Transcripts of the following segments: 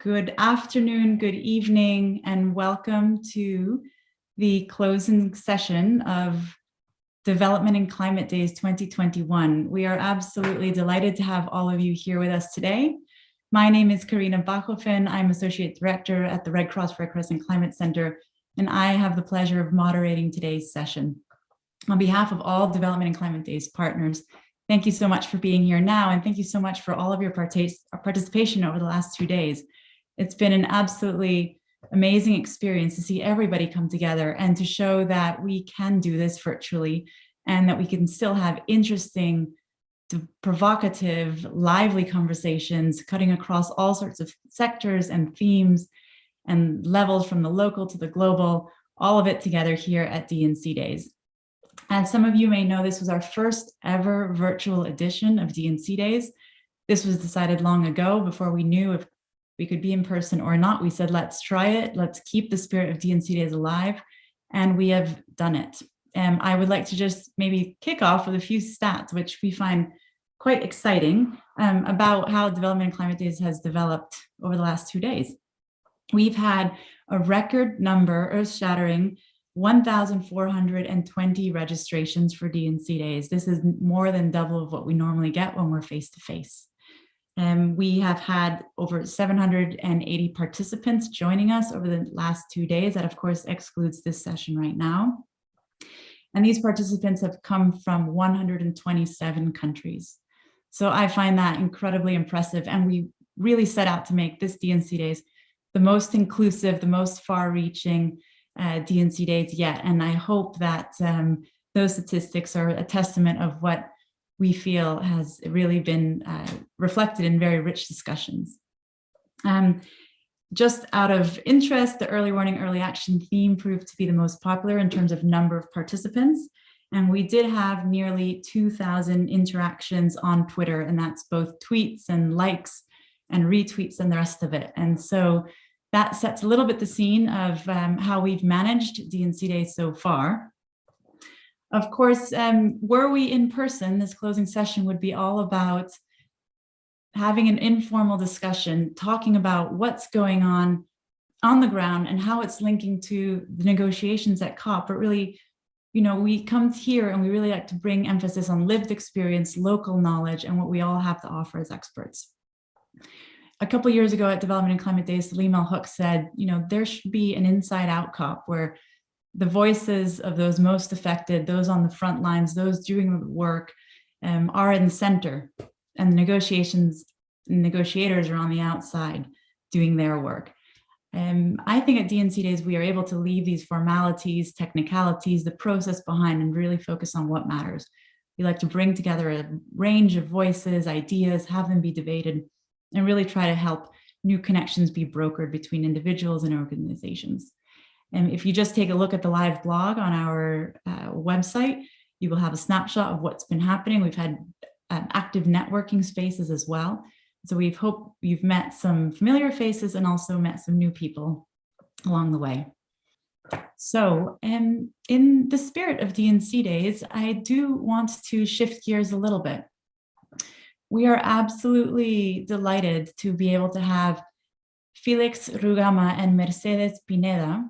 Good afternoon, good evening, and welcome to the closing session of Development and Climate Days 2021. We are absolutely delighted to have all of you here with us today. My name is Carina Bachofen. I'm Associate Director at the Red Cross Red Crescent Climate Center, and I have the pleasure of moderating today's session. On behalf of all Development and Climate Days partners, thank you so much for being here now, and thank you so much for all of your participation over the last two days. It's been an absolutely amazing experience to see everybody come together and to show that we can do this virtually and that we can still have interesting, provocative, lively conversations cutting across all sorts of sectors and themes and levels from the local to the global, all of it together here at D&C Days. As some of you may know, this was our first ever virtual edition of D&C Days. This was decided long ago before we knew if we could be in person or not. We said, let's try it. Let's keep the spirit of D&C Days alive. And we have done it. And I would like to just maybe kick off with a few stats, which we find quite exciting um, about how Development and Climate Days has developed over the last two days. We've had a record number, earth-shattering, 1,420 registrations for D&C Days. This is more than double of what we normally get when we're face-to-face. -face. Um, we have had over 780 participants joining us over the last two days. That of course excludes this session right now. And these participants have come from 127 countries. So I find that incredibly impressive. And we really set out to make this D&C Days the most inclusive, the most far reaching uh, D&C Days yet. And I hope that um, those statistics are a testament of what we feel has really been uh, reflected in very rich discussions. Um, just out of interest, the early warning, early action theme proved to be the most popular in terms of number of participants. And we did have nearly 2000 interactions on Twitter, and that's both tweets and likes and retweets and the rest of it. And so that sets a little bit the scene of um, how we've managed D&C Day so far. Of course, um, were we in person, this closing session would be all about having an informal discussion, talking about what's going on on the ground and how it's linking to the negotiations at COP, but really, you know, we come here and we really like to bring emphasis on lived experience, local knowledge, and what we all have to offer as experts. A couple years ago at Development and Climate Days, Saleemul Huq said, you know, there should be an inside out COP where the voices of those most affected, those on the front lines, those doing the work um, are in the center and the negotiations, negotiators are on the outside doing their work. Um, I think at D&C Days, we are able to leave these formalities, technicalities, the process behind and really focus on what matters. We like to bring together a range of voices, ideas, have them be debated, and really try to help new connections be brokered between individuals and organizations. And if you just take a look at the live blog on our uh, website, you will have a snapshot of what's been happening. We've had um, active networking spaces as well. So we've hope you've met some familiar faces and also met some new people along the way. So um, in the spirit of D&C days, I do want to shift gears a little bit. We are absolutely delighted to be able to have Felix Rugama and Mercedes Pineda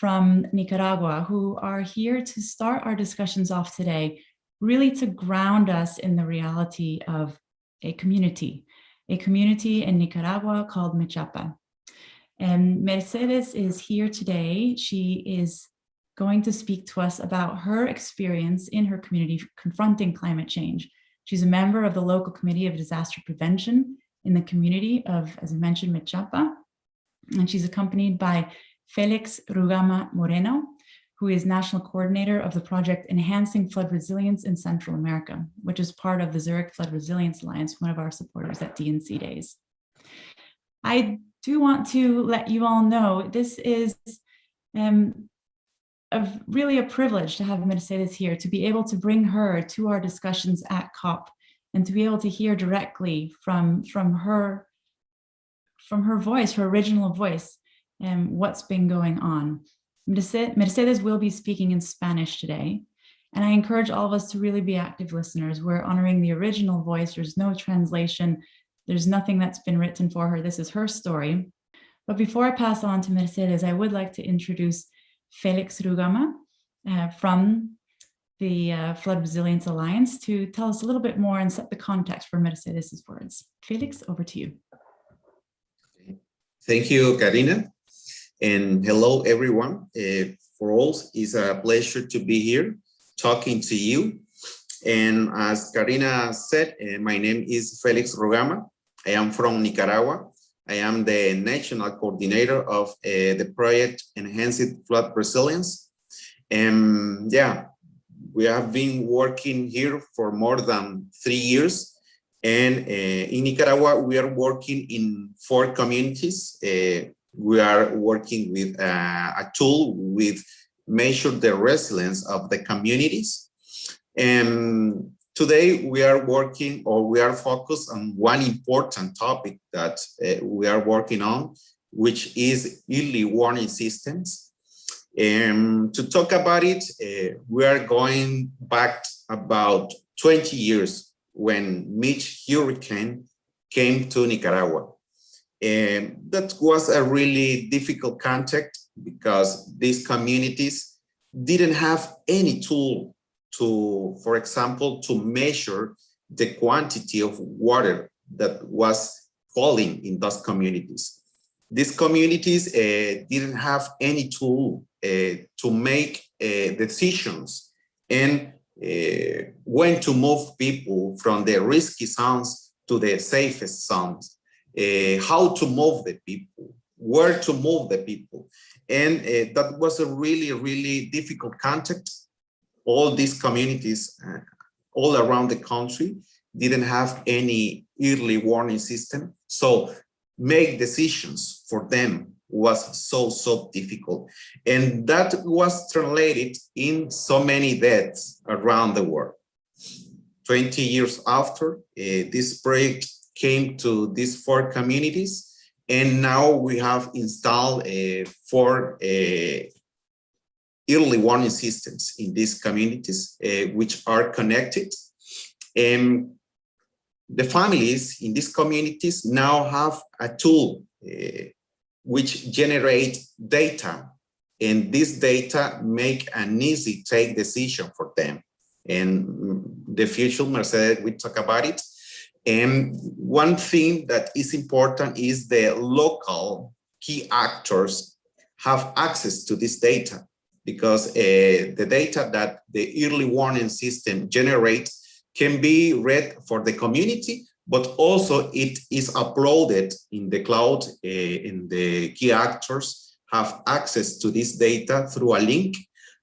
from Nicaragua who are here to start our discussions off today, really to ground us in the reality of a community, a community in Nicaragua called Mechapa. And Mercedes is here today. She is going to speak to us about her experience in her community confronting climate change. She's a member of the local committee of disaster prevention in the community of, as I mentioned, Mechapa. And she's accompanied by Felix Rugama Moreno, who is national coordinator of the project Enhancing Flood Resilience in Central America, which is part of the Zurich Flood Resilience Alliance, one of our supporters at D&C Days. I do want to let you all know this is um, a, really a privilege to have Mercedes here, to be able to bring her to our discussions at COP and to be able to hear directly from, from her from her voice, her original voice, and what's been going on. Mercedes will be speaking in Spanish today, and I encourage all of us to really be active listeners. We're honoring the original voice. There's no translation. There's nothing that's been written for her. This is her story. But before I pass on to Mercedes, I would like to introduce Felix Rugama uh, from the uh, Flood Resilience Alliance to tell us a little bit more and set the context for Mercedes' words. Felix, over to you. Thank you, Carina. And hello, everyone. Uh, for all, it's a pleasure to be here talking to you. And as Carina said, uh, my name is Felix Rugama. I am from Nicaragua. I am the national coordinator of uh, the project Enhanced Flood Resilience. And yeah, we have been working here for more than three years. And uh, in Nicaragua, we are working in four communities. Uh, we are working with uh, a tool with measure the resilience of the communities. And today we are working or we are focused on one important topic that uh, we are working on, which is early warning systems. To talk about it, uh, we are going back about 20 years when Mitch hurricane came to Nicaragua. And that was a really difficult context because these communities didn't have any tool to, for example, to measure the quantity of water that was falling in those communities. These communities uh, didn't have any tool uh, to make uh, decisions and uh, when to move people from the risky zones to the safest zones, uh, how to move the people, where to move the people. And uh, that was a really, really difficult context. All these communities uh, all around the country didn't have any early warning system. So make decisions for them was so, so difficult. And that was translated in so many deaths around the world. 20 years after, uh, this project came to these four communities, and now we have installed uh, four uh, early warning systems in these communities, uh, which are connected. And the families in these communities now have a tool uh, which generate data and this data make an easy take decision for them and the future mercedes we talk about it and one thing that is important is the local key actors have access to this data because uh, the data that the early warning system generates can be read for the community but also it is uploaded in the cloud uh, and the key actors have access to this data through a link.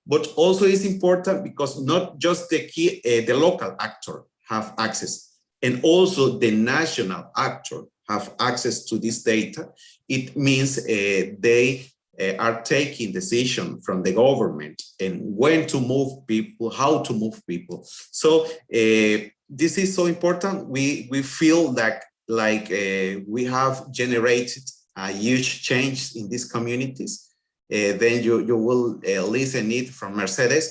But also is important because not just the key uh, the local actor have access and also the national actor have access to this data it means uh, they uh, are taking decision from the government and when to move people how to move people so uh, this is so important. We we feel that like uh, we have generated a huge change in these communities. Uh, then you you will uh, listen it from Mercedes,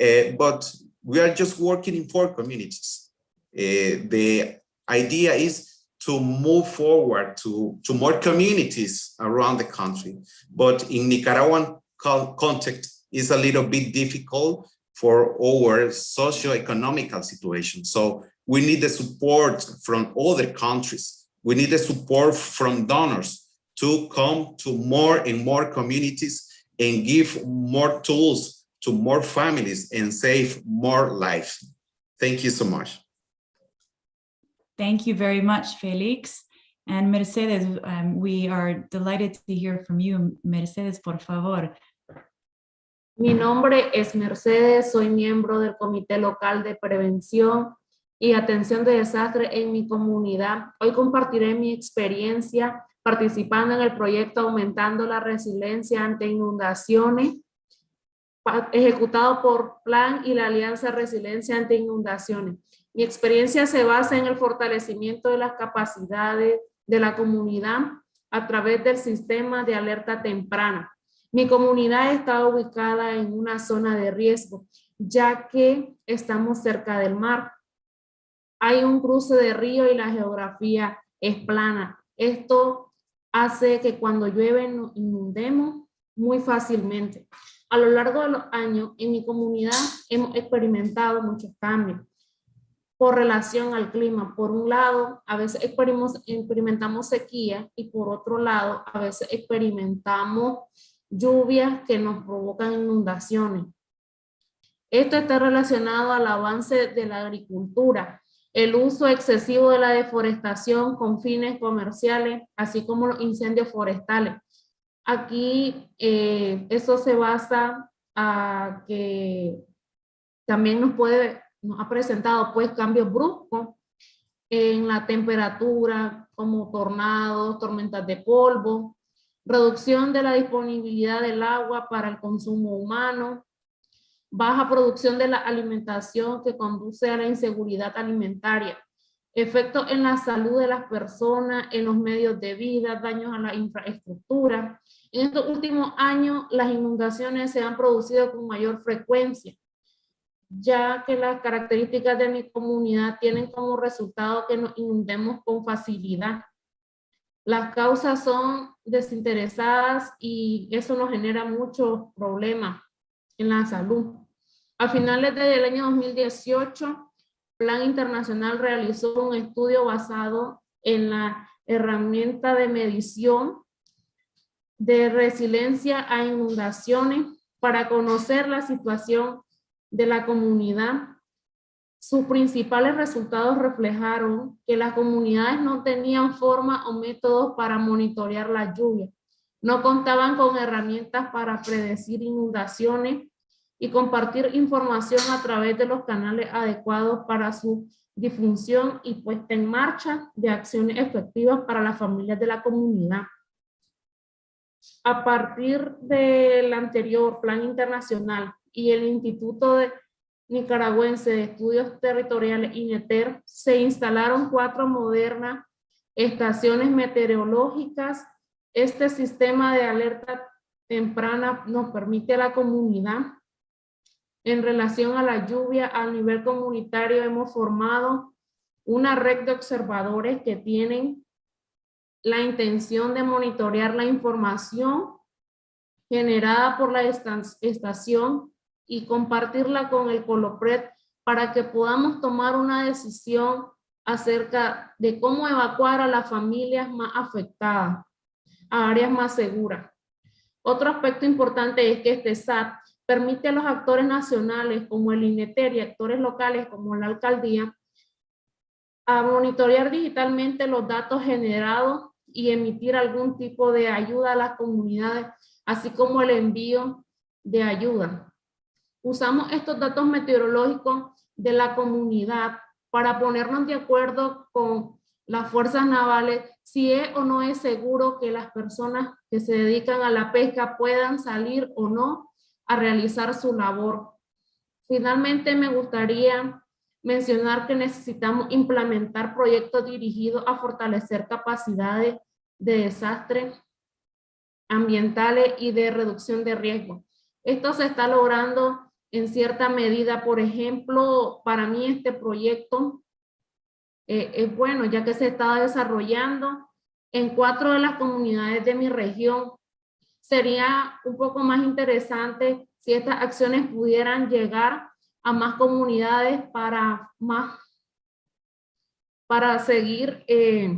uh, but we are just working in four communities. Uh, the idea is to move forward to to more communities around the country, but in Nicaraguan context is a little bit difficult for our socio-economical situation. So we need the support from other countries. We need the support from donors to come to more and more communities and give more tools to more families and save more lives. Thank you so much. Thank you very much, Felix. And Mercedes, um, we are delighted to hear from you. Mercedes, por favor, Mi nombre es Mercedes, soy miembro del Comité Local de Prevención y Atención de Desastre en mi comunidad. Hoy compartiré mi experiencia participando en el proyecto Aumentando la Resiliencia ante Inundaciones, ejecutado por Plan y la Alianza Resiliencia ante Inundaciones. Mi experiencia se basa en el fortalecimiento de las capacidades de la comunidad a través del sistema de alerta temprana mi comunidad está ubicada en una zona de riesgo, ya que estamos cerca del mar. Hay un cruce de río y la geografía es plana. Esto hace que cuando llueve nos inundemos muy fácilmente. A lo largo de los años, en mi comunidad hemos experimentado muchos cambios por relación al clima. Por un lado, a veces experimentamos, sequía y por otro lado, a veces experimentamos lluvias que nos provocan inundaciones. Esto está relacionado al avance de la agricultura, el uso excesivo de la deforestación con fines comerciales, así como los incendios forestales. Aquí eh, eso se basa a que también nos puede nos ha presentado pues cambios bruscos en la temperatura, como tornados, tormentas de polvo, reducción de la disponibilidad del agua para el consumo humano, baja producción de la alimentación que conduce a la inseguridad alimentaria, efectos en la salud de las personas, en los medios de vida, daños a la infraestructura. En estos últimos años, las inundaciones se han producido con mayor frecuencia, ya que las características de mi comunidad tienen como resultado que nos inundemos con facilidad. Las causas son desinteresadas y eso nos genera muchos problemas en la salud. A finales del año 2018, Plan Internacional realizó un estudio basado en la herramienta de medición de resiliencia a inundaciones para conocer la situación de la comunidad, sus principales resultados reflejaron que las comunidades no tenían forma o métodos para monitorear la lluvia, no contaban con herramientas para predecir inundaciones y compartir información a través de los canales adecuados para su difusión y puesta en marcha de acciones efectivas para las familias de la comunidad. A partir del anterior plan internacional y el Instituto de Nicaragüense de Estudios Territoriales, INETER, se instalaron cuatro modernas estaciones meteorológicas. Este sistema de alerta temprana nos permite a la comunidad en relación a la lluvia a nivel comunitario hemos formado una red de observadores que tienen la intención de monitorear la información generada por la estación y compartirla con el Colopred para que podamos tomar una decisión acerca de cómo evacuar a las familias más afectadas a áreas más seguras. Otro aspecto importante es que este SAT permite a los actores nacionales como el INETER y actores locales como la alcaldía a monitorear digitalmente los datos generados y emitir algún tipo de ayuda a las comunidades, así como el envío de ayuda. Usamos estos datos meteorológicos de la comunidad para ponernos de acuerdo con las fuerzas navales si es o no es seguro que las personas que se dedican a la pesca puedan salir o no a realizar su labor. Finalmente me gustaría mencionar que necesitamos implementar proyectos dirigidos a fortalecer capacidades de desastres ambientales y de reducción de riesgo. Esto se está logrando en cierta medida, por ejemplo, para mí este proyecto eh, es bueno ya que se está desarrollando en cuatro de las comunidades de mi región. Sería un poco más interesante si estas acciones pudieran llegar a más comunidades para más para seguir eh,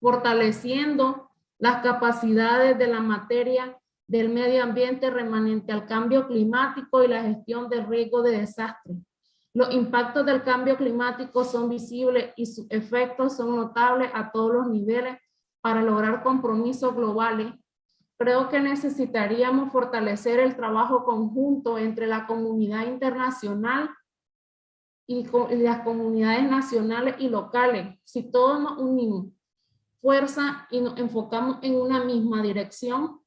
fortaleciendo las capacidades de la materia del medio ambiente remanente al cambio climático y la gestión del riesgo de desastre. Los impactos del cambio climático son visibles y sus efectos son notables a todos los niveles para lograr compromisos globales. Creo que necesitaríamos fortalecer el trabajo conjunto entre la comunidad internacional y, las comunidades nacionales y locales. Si todos nos unimos fuerza y nos enfocamos en una misma dirección,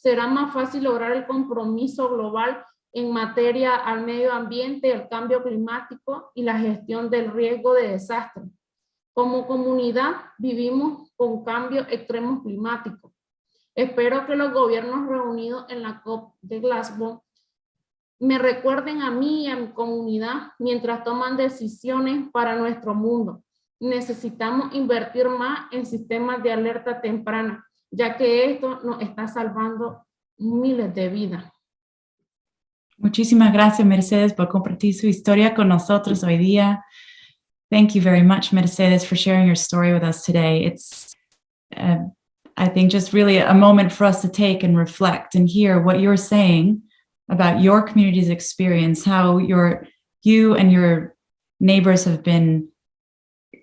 será más fácil lograr el compromiso global en materia al medio ambiente, el cambio climático y la gestión del riesgo de desastre. Como comunidad vivimos con cambios extremos climáticos. Espero que los gobiernos reunidos en la COP de Glasgow me recuerden a mí y a mi comunidad mientras toman decisiones para nuestro mundo. necesitamos invertir más en sistemas de alerta temprana, ya que esto nos está salvando miles de vidas. Muchísimas gracias, Mercedes, por compartir su historia con nosotros hoy día. Thank you very much, Mercedes, for sharing your story with us today. It's, uh, I think, just really a moment for us to take and reflect and hear what you're saying about your community's experience, how your, you and your neighbors have been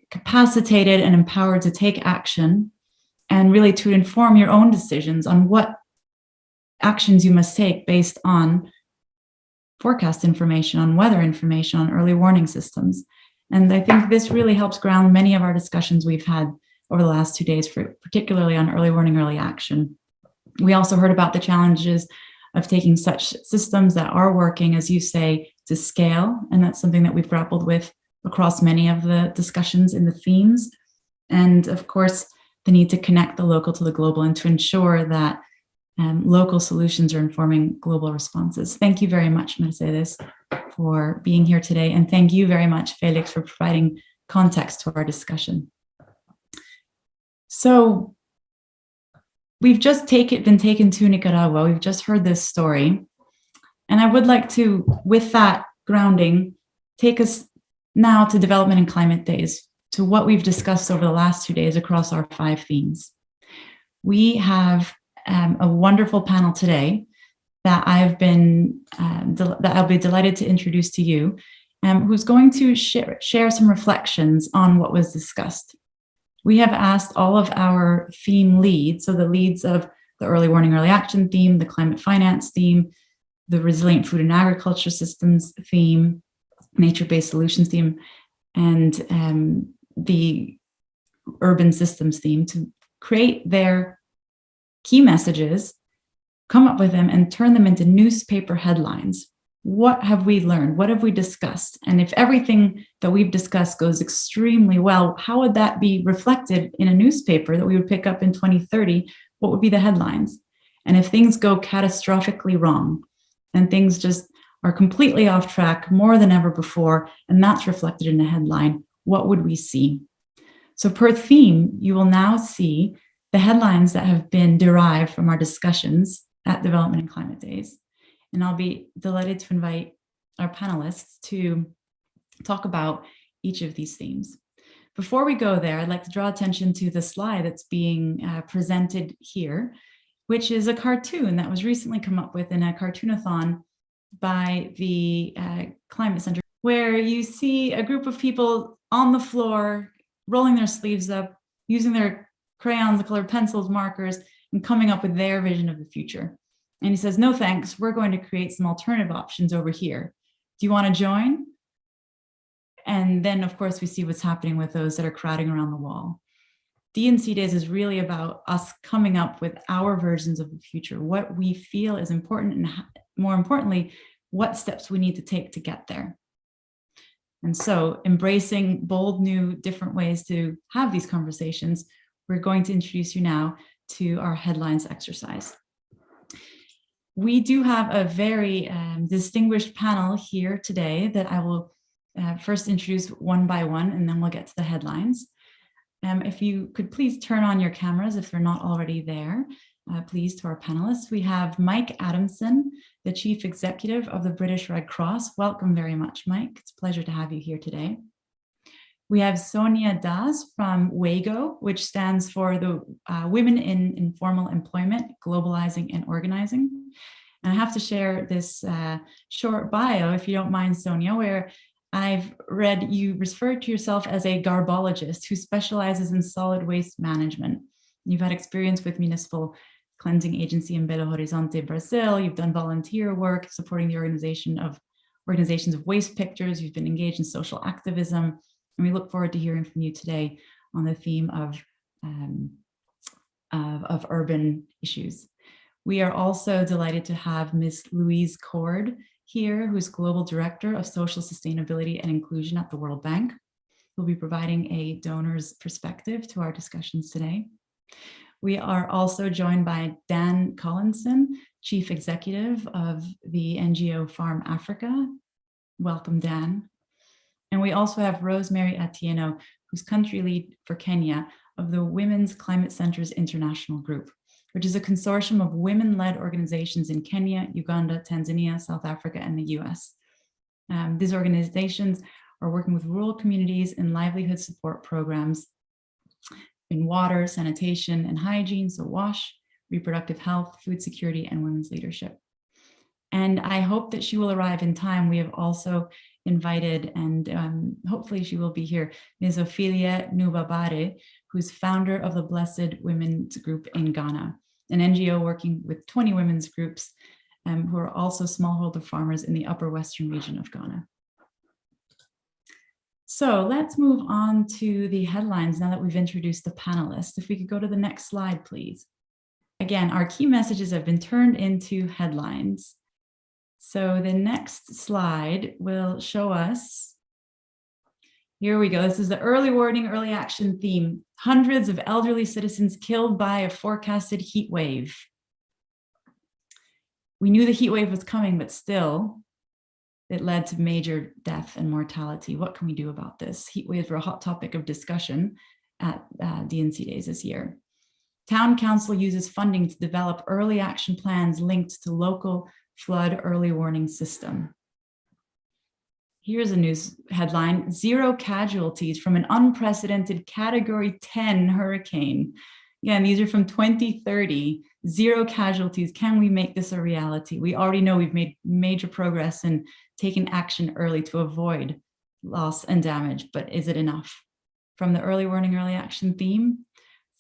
capacitated and empowered to take action and really to inform your own decisions on what actions you must take based on forecast information, on weather information, on early warning systems. And I think this really helps ground many of our discussions we've had over the last two days, for, particularly on early warning, early action. We also heard about the challenges of taking such systems that are working, as you say, to scale. And that's something that we've grappled with across many of the discussions in the themes. And of course, the need to connect the local to the global and to ensure that um, local solutions are informing global responses. Thank you very much, Mercedes, for being here today. And thank you very much, Felix, for providing context to our discussion. So we've just been taken to Nicaragua. We've just heard this story. And I would like to, with that grounding, take us now to development and climate days, to what we've discussed over the last two days across our five themes. We have um, a wonderful panel today that I've been, um, that I'll be delighted to introduce to you, um, who's going to share, share some reflections on what was discussed. We have asked all of our theme leads, so the leads of the early warning, early action theme, the climate finance theme, the resilient food and agriculture systems theme, nature-based solutions theme, and um, the urban systems theme to create their key messages, come up with them and turn them into newspaper headlines. What have we learned? What have we discussed? And if everything that we've discussed goes extremely well, how would that be reflected in a newspaper that we would pick up in 2030? What would be the headlines? And if things go catastrophically wrong and things just are completely off track more than ever before, and that's reflected in a headline, what would we see? So per theme, you will now see the headlines that have been derived from our discussions at Development and Climate Days. And I'll be delighted to invite our panelists to talk about each of these themes. Before we go there, I'd like to draw attention to the slide that's being uh, presented here, which is a cartoon that was recently come up with in a cartoonathon by the uh, Climate Center, where you see a group of people on the floor, rolling their sleeves up, using their crayons, colored pencils, markers, and coming up with their vision of the future. And he says, no thanks, we're going to create some alternative options over here. Do you want to join? And then, of course, we see what's happening with those that are crowding around the wall. D&C Days is really about us coming up with our versions of the future, what we feel is important, and more importantly, what steps we need to take to get there. And so embracing bold, new, different ways to have these conversations, we're going to introduce you now to our headlines exercise. We do have a very um, distinguished panel here today that I will uh, first introduce one by one, and then we'll get to the headlines. Um, if you could please turn on your cameras if they're not already there, uh, please to our panelists. We have Mike Adamson, the Chief Executive of the British Red Cross. Welcome very much, Mike. It's a pleasure to have you here today. We have Sonia Dias from WIEGO, which stands for the uh, Women in Informal Employment, Globalizing and Organizing. And I have to share this uh, short bio, if you don't mind, Sonia, where I've read you refer to yourself as a garbologist who specializes in solid waste management. You've had experience with municipal cleansing agency in Belo Horizonte, Brazil. You've done volunteer work supporting the organization of organizations of waste pickers. You've been engaged in social activism. And we look forward to hearing from you today on the theme of, um, of, of urban issues. We are also delighted to have Ms. Louise Cord here, who's Global Director of Social Sustainability and Inclusion at the World Bank. Who'll be providing a donor's perspective to our discussions today. We are also joined by Dan Collison, Chief Executive of the NGO Farm Africa. Welcome, Dan. And we also have Rosemary Atieno, who's country lead for Kenya of the Women's Climate Centers International Group, which is a consortium of women-led organizations in Kenya, Uganda, Tanzania, South Africa, and the US. Um, these organizations are working with rural communities in livelihood support programs in water, sanitation, and hygiene, so WASH, reproductive health, food security, and women's leadership. And I hope that she will arrive in time. We have also invited, and um, hopefully she will be here, Ms. Ophelia Nubabare, who's founder of the Blessed Women's Group in Ghana, an NGO working with 20 women's groups um, who are also smallholder farmers in the upper western region of Ghana. So let's move on to the headlines now that we've introduced the panelists. If we could go to the next slide, please. Again, our key messages have been turned into headlines. So the next slide will show us. Here we go. This is the early warning, early action theme. Hundreds of elderly citizens killed by a forecasted heat wave. We knew the heat wave was coming, but still it led to major death and mortality. What can we do about this? Heat waves were a hot topic of discussion at uh, D&C days this year. Town Council uses funding to develop early action plans linked to local flood early warning system. Here's a news headline, zero casualties from an unprecedented category 10 hurricane. Again, these are from 2030, zero casualties. Can we make this a reality? We already know we've made major progress in taking action early to avoid loss and damage, but is it enough? From the early warning, early action theme,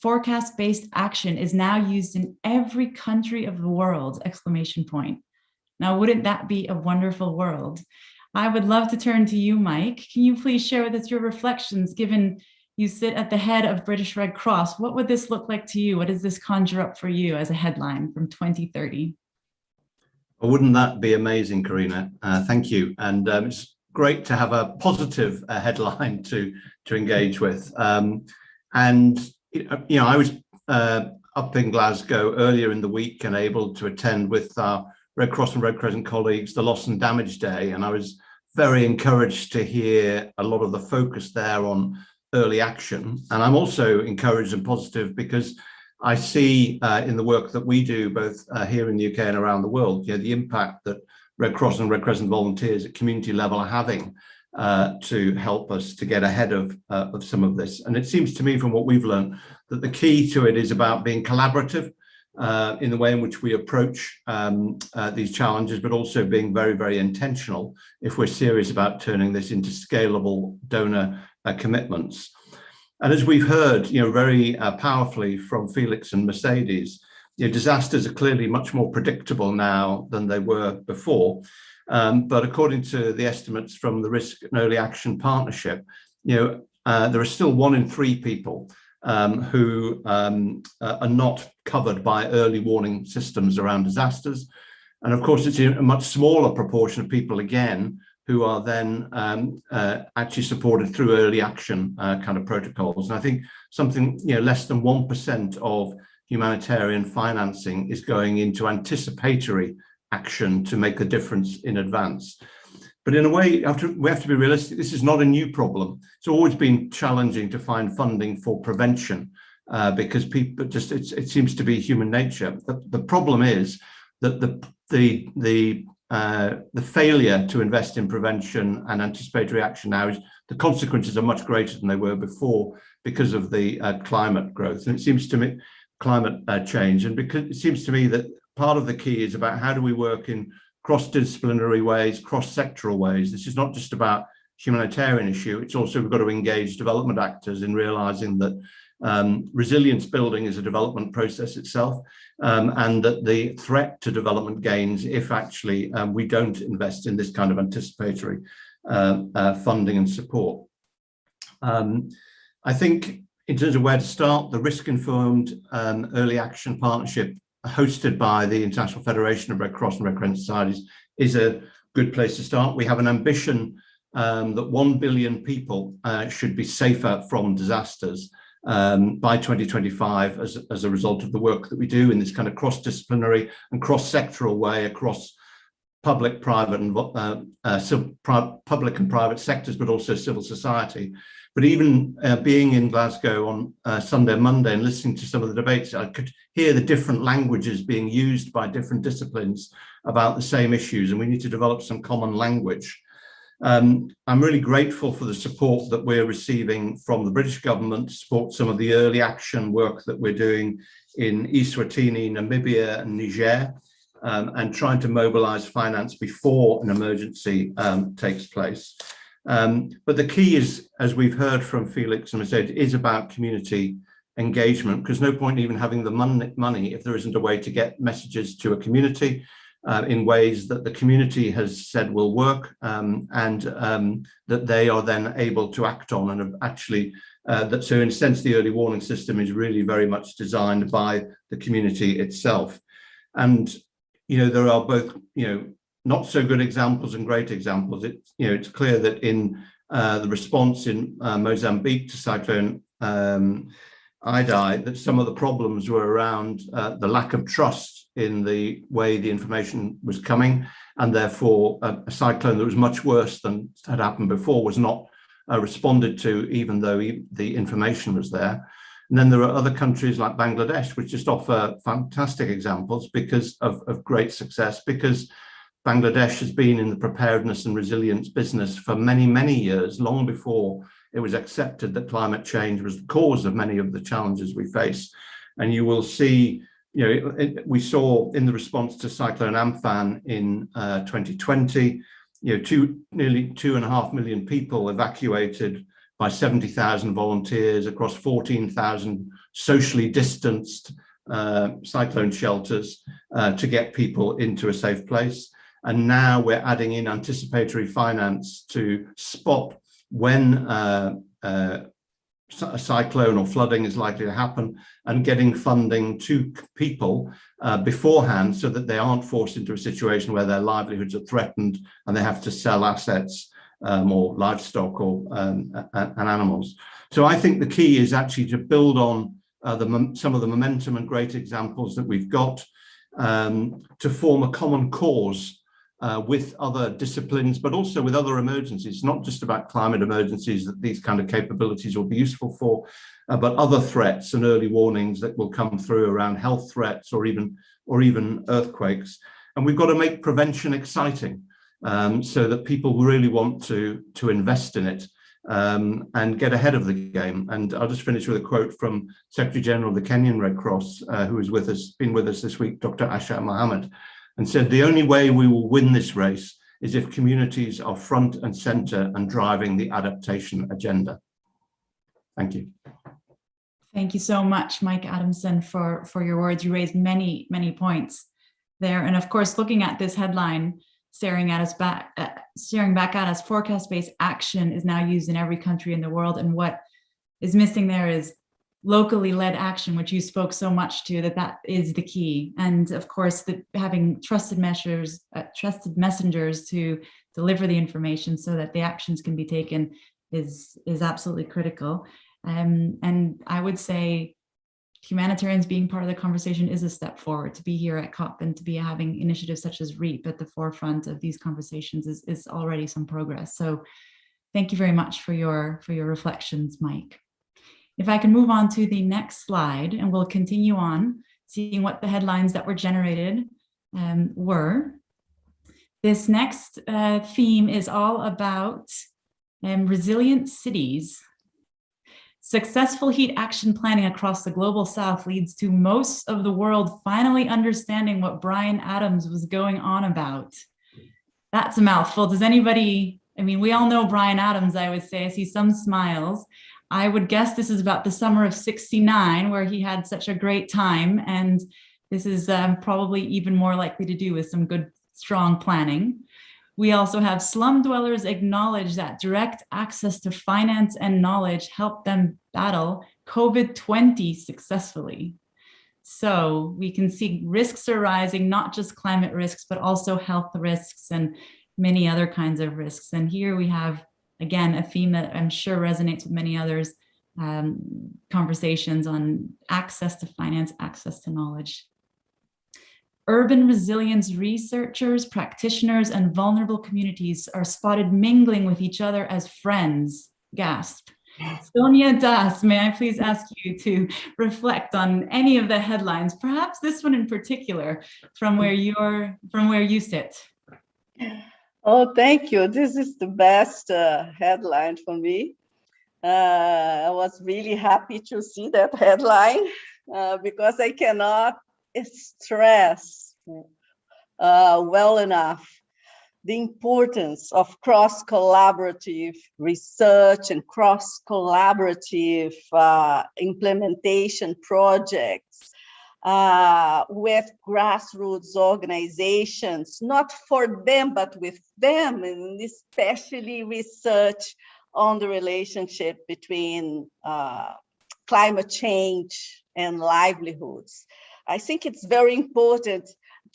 forecast-based action is now used in every country of the world, exclamation point. Now, wouldn't that be a wonderful world? I would love to turn to you, Mike. Can you please share with us your reflections, given you sit at the head of British Red Cross? What would this look like to you? What does this conjure up for you as a headline from 2030? Well, wouldn't that be amazing, Carina? Uh, thank you. And um, it's great to have a positive uh, headline to, to engage with. Um, and, you know, I was uh, up in Glasgow earlier in the week and able to attend with our Red Cross and Red Crescent colleagues the Loss and Damage Day. And I was very encouraged to hear a lot of the focus there on early action. And I'm also encouraged and positive because I see uh, in the work that we do, both uh, here in the UK and around the world, you know, the impact that Red Cross and Red Crescent volunteers at community level are having uh, to help us to get ahead of, uh, of some of this. And it seems to me from what we've learned that the key to it is about being collaborative uh, in the way in which we approach um, uh, these challenges, but also being very, very intentional if we're serious about turning this into scalable donor commitments. And as we've heard, you know, very uh, powerfully from Felix and Mercedes, you know, disasters are clearly much more predictable now than they were before. Um, but according to the estimates from the Risk and Early Action Partnership, you know, uh, there are still one in three people um, who um, uh, are not covered by early warning systems around disasters. And of course, it's a much smaller proportion of people, again, who are then um, uh, actually supported through early action uh, kind of protocols. And I think something, you know, less than 1% of humanitarian financing is going into anticipatory action to make a difference in advance. But in a way, to, we have to be realistic. This is not a new problem. It's always been challenging to find funding for prevention uh, because people just, it seems to be human nature. The, the problem is that the, the, the uh, the failure to invest in prevention and anticipatory action now is the consequences are much greater than they were before because of the uh, climate growth. And it seems to me climate uh, change. And because it seems to me that part of the key is about how do we work in cross-disciplinary ways, cross-sectoral ways. This is not just about humanitarian issue. It's also we've got to engage development actors in realizing that um, resilience building is a development process itself, um, and that the threat to development gains if actually um, we don't invest in this kind of anticipatory uh, uh, funding and support. Um, I think in terms of where to start, the risk-informed um, early action partnership hosted by the International Federation of Red Cross and Red Crescent Societies is a good place to start. We have an ambition um, that 1 billion people uh, should be safer from disasters um, by 2025 as, as a result of the work that we do in this kind of cross-disciplinary and cross-sectoral way across public, private and uh, uh, public and private sectors, but also civil society. But even uh, being in Glasgow on uh, Sunday Monday and listening to some of the debates, I could hear the different languages being used by different disciplines about the same issues, and we need to develop some common language. Um, I'm really grateful for the support that we're receiving from the British government to support some of the early action work that we're doing in Eswatini, Namibia and Niger, um, and trying to mobilize finance before an emergency um, takes place. Um, but the key is, as we've heard from Felix and I said, is about community engagement, because no point even having the money, money if there isn't a way to get messages to a community uh, in ways that the community has said will work um, and um, that they are then able to act on and actually uh, that so in a sense the early warning system is really very much designed by the community itself. And you know there are both you know not so good examples and great examples. It's you know it's clear that in uh, the response in uh, Mozambique to cyclone um, Idai that some of the problems were around uh, the lack of trust in the way the information was coming and therefore a, a cyclone that was much worse than had happened before was not uh, responded to even though the information was there. And then there are other countries like Bangladesh which just offer fantastic examples because of, of great success because Bangladesh has been in the preparedness and resilience business for many, many years, long before it was accepted that climate change was the cause of many of the challenges we face. And you will see, you know, it, we saw in the response to Cyclone Amphan in uh, 2020, you know, two, nearly two and a half million people evacuated by 70,000 volunteers across 14,000 socially distanced uh, cyclone shelters uh, to get people into a safe place. And now we're adding in anticipatory finance to spot when uh, uh, a cyclone or flooding is likely to happen and getting funding to people uh, beforehand so that they aren't forced into a situation where their livelihoods are threatened and they have to sell assets um, or livestock or um, and animals. So I think the key is actually to build on uh, the, some of the momentum and great examples that we've got um, to form a common cause uh, with other disciplines, but also with other emergencies, not just about climate emergencies that these kind of capabilities will be useful for, uh, but other threats and early warnings that will come through around health threats or even, or even earthquakes. And we've got to make prevention exciting um, so that people really want to, to invest in it um, and get ahead of the game. And I'll just finish with a quote from Secretary General of the Kenyan Red Cross, uh, who is with us, been with us this week, Dr. Asha Mohammed, and said the only way we will win this race is if communities are front and center and driving the adaptation agenda. Thank you. Thank you so much, Mike Adamson, for, for your words. You raised many, many points there. And of course, looking at this headline, staring at us back, uh, staring back at us, forecast-based action is now used in every country in the world. And what is missing there is locally led action, which you spoke so much to, that that is the key. And of course, that having trusted measures, uh, trusted messengers to deliver the information so that the actions can be taken is, is absolutely critical. Um, and I would say humanitarians being part of the conversation is a step forward to be here at COP and to be having initiatives such as REAP at the forefront of these conversations is, is already some progress. So thank you very much for your, for your reflections, Mike. If I can move on to the next slide and we'll continue on seeing what the headlines that were generated um, were. This next uh, theme is all about um, resilient cities. Successful heat action planning across the global south leads to most of the world finally understanding what Bryan Adams was going on about. That's a mouthful. Does anybody, I mean, we all know Bryan Adams, I would say. I see some smiles. I would guess this is about the summer of 69 where he had such a great time. And this is um, probably even more likely to do with some good, strong planning. We also have slum dwellers acknowledge that direct access to finance and knowledge helped them battle COVID-20 successfully. So we can see risks are rising, not just climate risks, but also health risks and many other kinds of risks. And here we have again, a theme that I'm sure resonates with many others, um, conversations on access to finance, access to knowledge. Urban resilience researchers, practitioners, and vulnerable communities are spotted mingling with each other as friends, gasp. Sonia Dias, may I please ask you to reflect on any of the headlines, perhaps this one in particular, from where you're from where you sit? Oh, thank you. This is the best uh, headline for me. Uh, I was really happy to see that headline uh, because I cannot stress uh, well enough the importance of cross-collaborative research and cross-collaborative uh, implementation projects uh, with grassroots organizations, not for them, but with them, and especially research on the relationship between uh, climate change and livelihoods. I think it's very important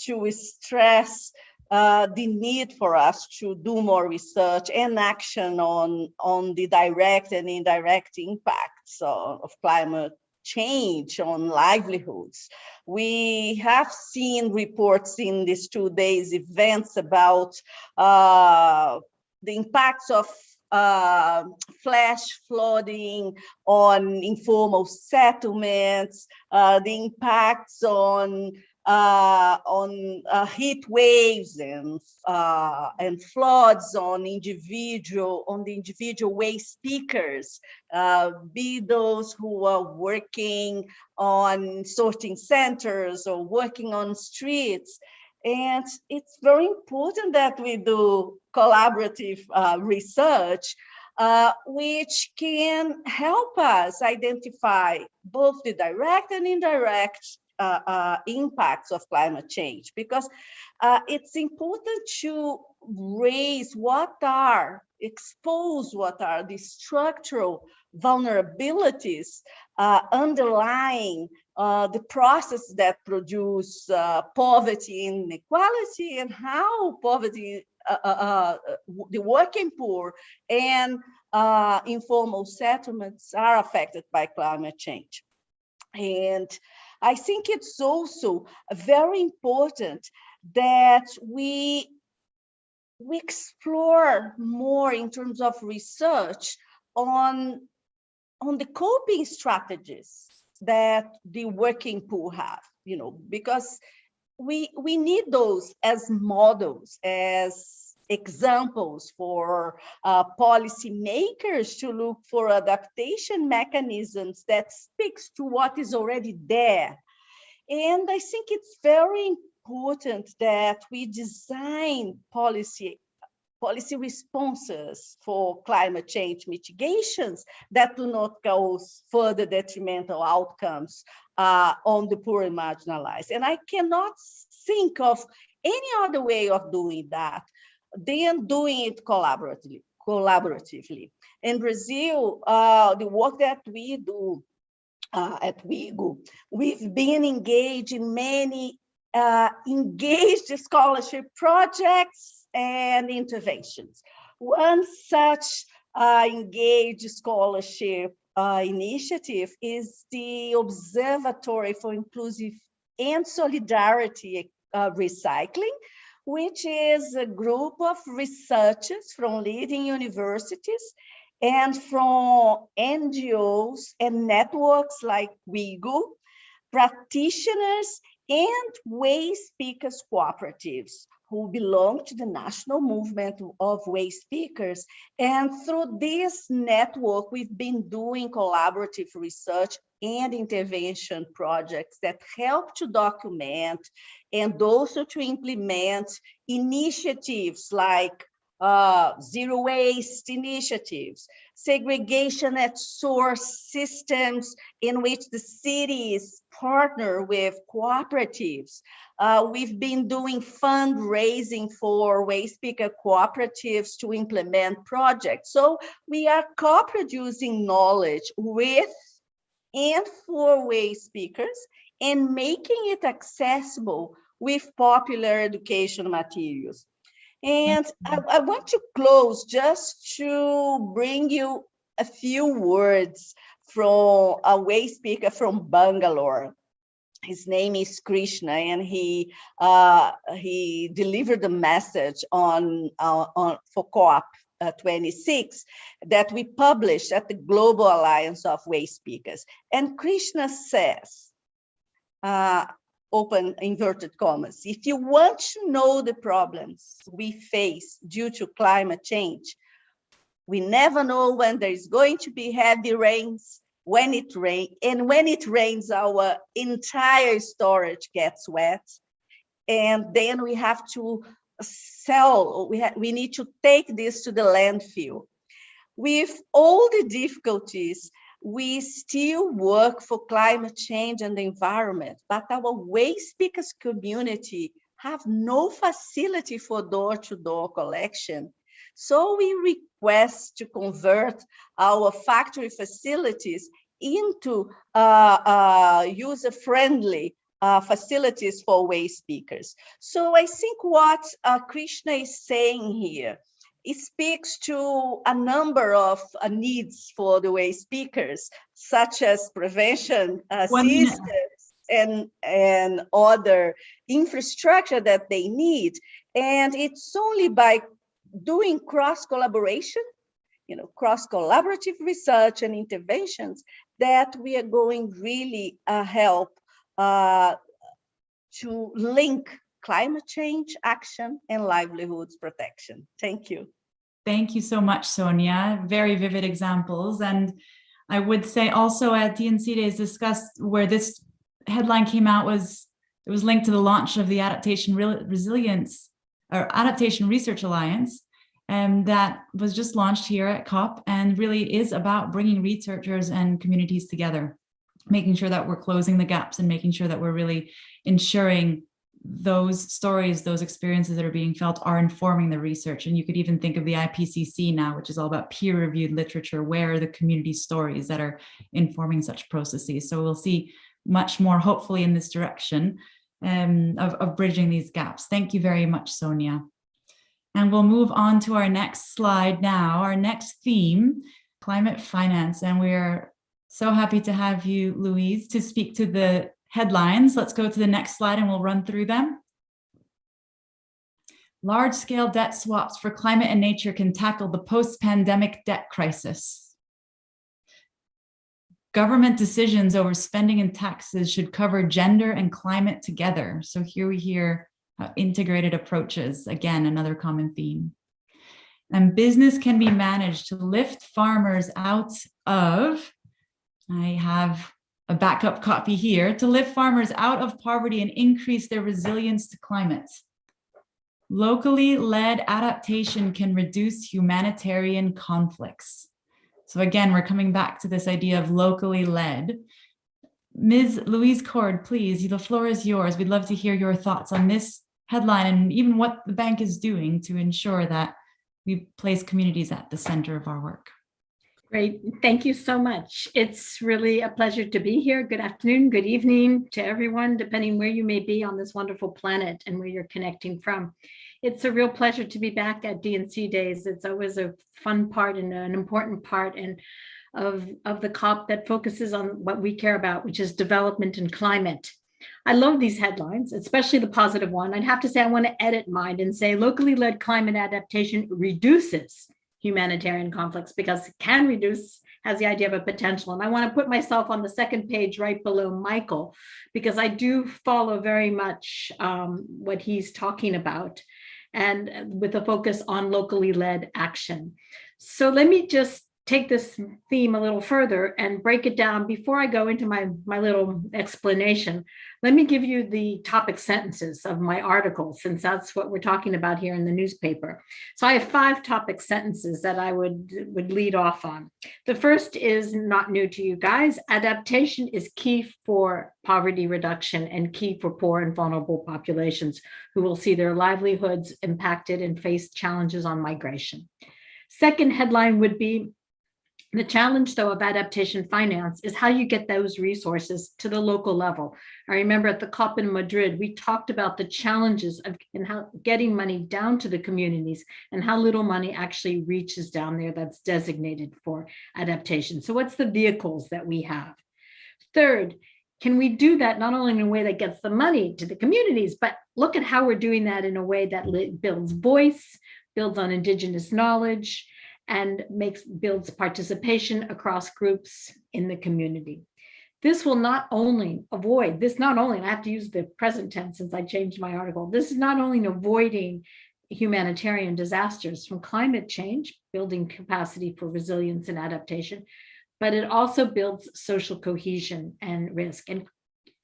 to stress uh, the need for us to do more research and action on, on the direct and indirect impacts of, of climate change on livelihoods. We have seen reports in these two days events about uh, the impacts of uh, flash flooding on informal settlements, uh, the impacts on uh, on uh, heat waves and uh, and floods on individual on the individual waste pickers, uh, be those who are working on sorting centers or working on streets. And it's very important that we do collaborative uh, research uh, which can help us identify both the direct and indirect impacts of climate change because uh, it's important to raise what are, expose what are the structural vulnerabilities uh, underlying uh, the process that produce uh, poverty inequality and how poverty, the working poor and informal settlements are affected by climate change. And I think it's also very important that we we explore more in terms of research on on the coping strategies that the working poor have you know because we we need those as models as examples for uh, policymakers to look for adaptation mechanisms that speaks to what is already there. And I think it's very important that we design policy policy responses for climate change mitigations that do not cause further detrimental outcomes uh, on the poor and marginalized. And I cannot think of any other way of doing that then doing it collaboratively. collaboratively. In Brazil, uh, the work that we do uh, at WIEGO, we've been engaged in many uh, engaged scholarship projects and interventions. One such uh, engaged scholarship uh, initiative is the Observatory for Inclusive and Solidarity uh, Recycling, which is a group of researchers from leading universities and from NGOs and networks like WIEGO, practitioners and waste pickers cooperatives who belong to the national movement of waste pickers. And through this network, we've been doing collaborative research and intervention projects that help to document and also to implement initiatives like uh, zero waste initiatives, segregation at source systems in which the cities partner with cooperatives. Uh, we've been doing fundraising for waste picker cooperatives to implement projects. So we are co-producing knowledge with and four-waste pickers and making it accessible with popular education materials. And I, I, want to close just to bring you a few words from a waste picker from Bangalore. His name is Krishna, and he uh, he delivered a message on uh, on for COP 26 that we published at the Global Alliance of Waste Pickers. And Krishna says, uh, open inverted commas, if you want to know the problems we face due to climate change, we never know when there is going to be heavy rains, when it rains, and when it rains, our entire storage gets wet. And then we have to sell, we, we need to take this to the landfill. With all the difficulties, we still work for climate change and the environment, but our waste pickers community have no facility for door-to-door -door collection. So we request to convert our factory facilities into uh, uh, user-friendly uh, facilities for waste pickers. So I think what uh, Krishna is saying here, it speaks to a number of uh, needs for the waste pickers, such as prevention uh, systems and, and other infrastructure that they need. And it's only by doing cross collaboration, you know, cross collaborative research and interventions that we are going really uh, help uh, to link climate change action and livelihoods protection. Thank you. Thank you so much, Sonia. Very vivid examples. And I would say also at D&C Days discussed where this headline came out was, it was linked to the launch of the Adaptation Resilience or Adaptation Research Alliance um, that was just launched here at COP and really is about bringing researchers and communities together, making sure that we're closing the gaps and making sure that we're really ensuring those stories, those experiences that are being felt are informing the research. And you could even think of the IPCC now, which is all about peer-reviewed literature. Where are the community stories that are informing such processes? So we'll see much more, hopefully, in this direction um, of, of bridging these gaps. Thank you very much, Sonia. And we'll move on to our next slide now, our next theme, climate finance. And we're so happy to have you, Louise, to speak to the headlines. Let's go to the next slide and we'll run through them. Large-scale debt swaps for climate and nature can tackle the post-pandemic debt crisis. Government decisions over spending and taxes should cover gender and climate together. So here we hear integrated approaches, again, another common theme. And business can be managed to lift farmers out of, I have a backup copy here, to lift farmers out of poverty and increase their resilience to climate. Locally led adaptation can reduce humanitarian conflicts. So again, we're coming back to this idea of locally led. Ms. Louise Cord, please, the floor is yours. We'd love to hear your thoughts on this headline and even what the bank is doing to ensure that we place communities at the center of our work. Great. Thank you so much. It's really a pleasure to be here. Good afternoon, good evening to everyone, depending where you may be on this wonderful planet and where you're connecting from. It's a real pleasure to be back at D&C Days. It's always a fun part and an important part and of, of the COP that focuses on what we care about, which is development and climate. I love these headlines, especially the positive one. I'd have to say I want to edit mine and say locally led climate adaptation reduces humanitarian conflicts because it can reduce has the idea of a potential. And I want to put myself on the second page right below Michael, because I do follow very much um, what he's talking about and with a focus on locally led action. So let me just take this theme a little further and break it down before I go into my, my little explanation. Let me give you the topic sentences of my article, since that's what we're talking about here in the newspaper. So I have five topic sentences that I would, would lead off on. The first is not new to you guys. Adaptation is key for poverty reduction and key for poor and vulnerable populations who will see their livelihoods impacted and face challenges on migration. Second headline would be the challenge, though, of adaptation finance is how you get those resources to the local level. I remember at the COP in Madrid, we talked about the challenges of in how getting money down to the communities and how little money actually reaches down there that's designated for adaptation. So what's the vehicles that we have? Third, can we do that not only in a way that gets the money to the communities, but look at how we're doing that in a way that builds voice, builds on indigenous knowledge, and makes builds participation across groups in the community. This will not only avoid, this not only, I have to use the present tense since I changed my article, this is not only avoiding humanitarian disasters from climate change, building capacity for resilience and adaptation, but it also builds social cohesion and risk and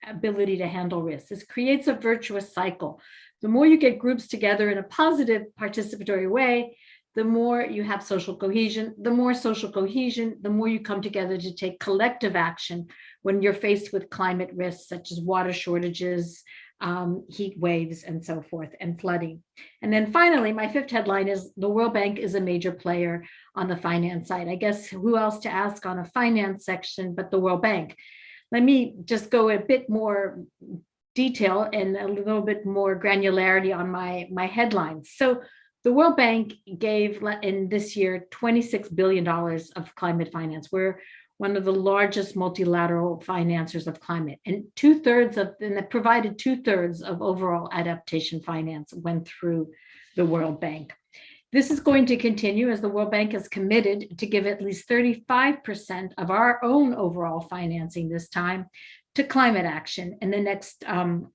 ability to handle risk. This creates a virtuous cycle. The more you get groups together in a positive participatory way, the more you have social cohesion, the more social cohesion, the more you come together to take collective action when you're faced with climate risks such as water shortages, um, heat waves, and so forth, and flooding. And then finally, my fifth headline is the World Bank is a major player on the finance side. I guess who else to ask on a finance section but the World Bank? Let me just go a bit more detail and a little bit more granularity on my, my headlines. So the World Bank gave in this year $26 billion of climate finance. We're one of the largest multilateral financiers of climate and two thirds of, and that provided two thirds of overall adaptation finance went through the World Bank. This is going to continue as the World Bank is committed to give at least 35% of our own overall financing this time to climate action in the next um,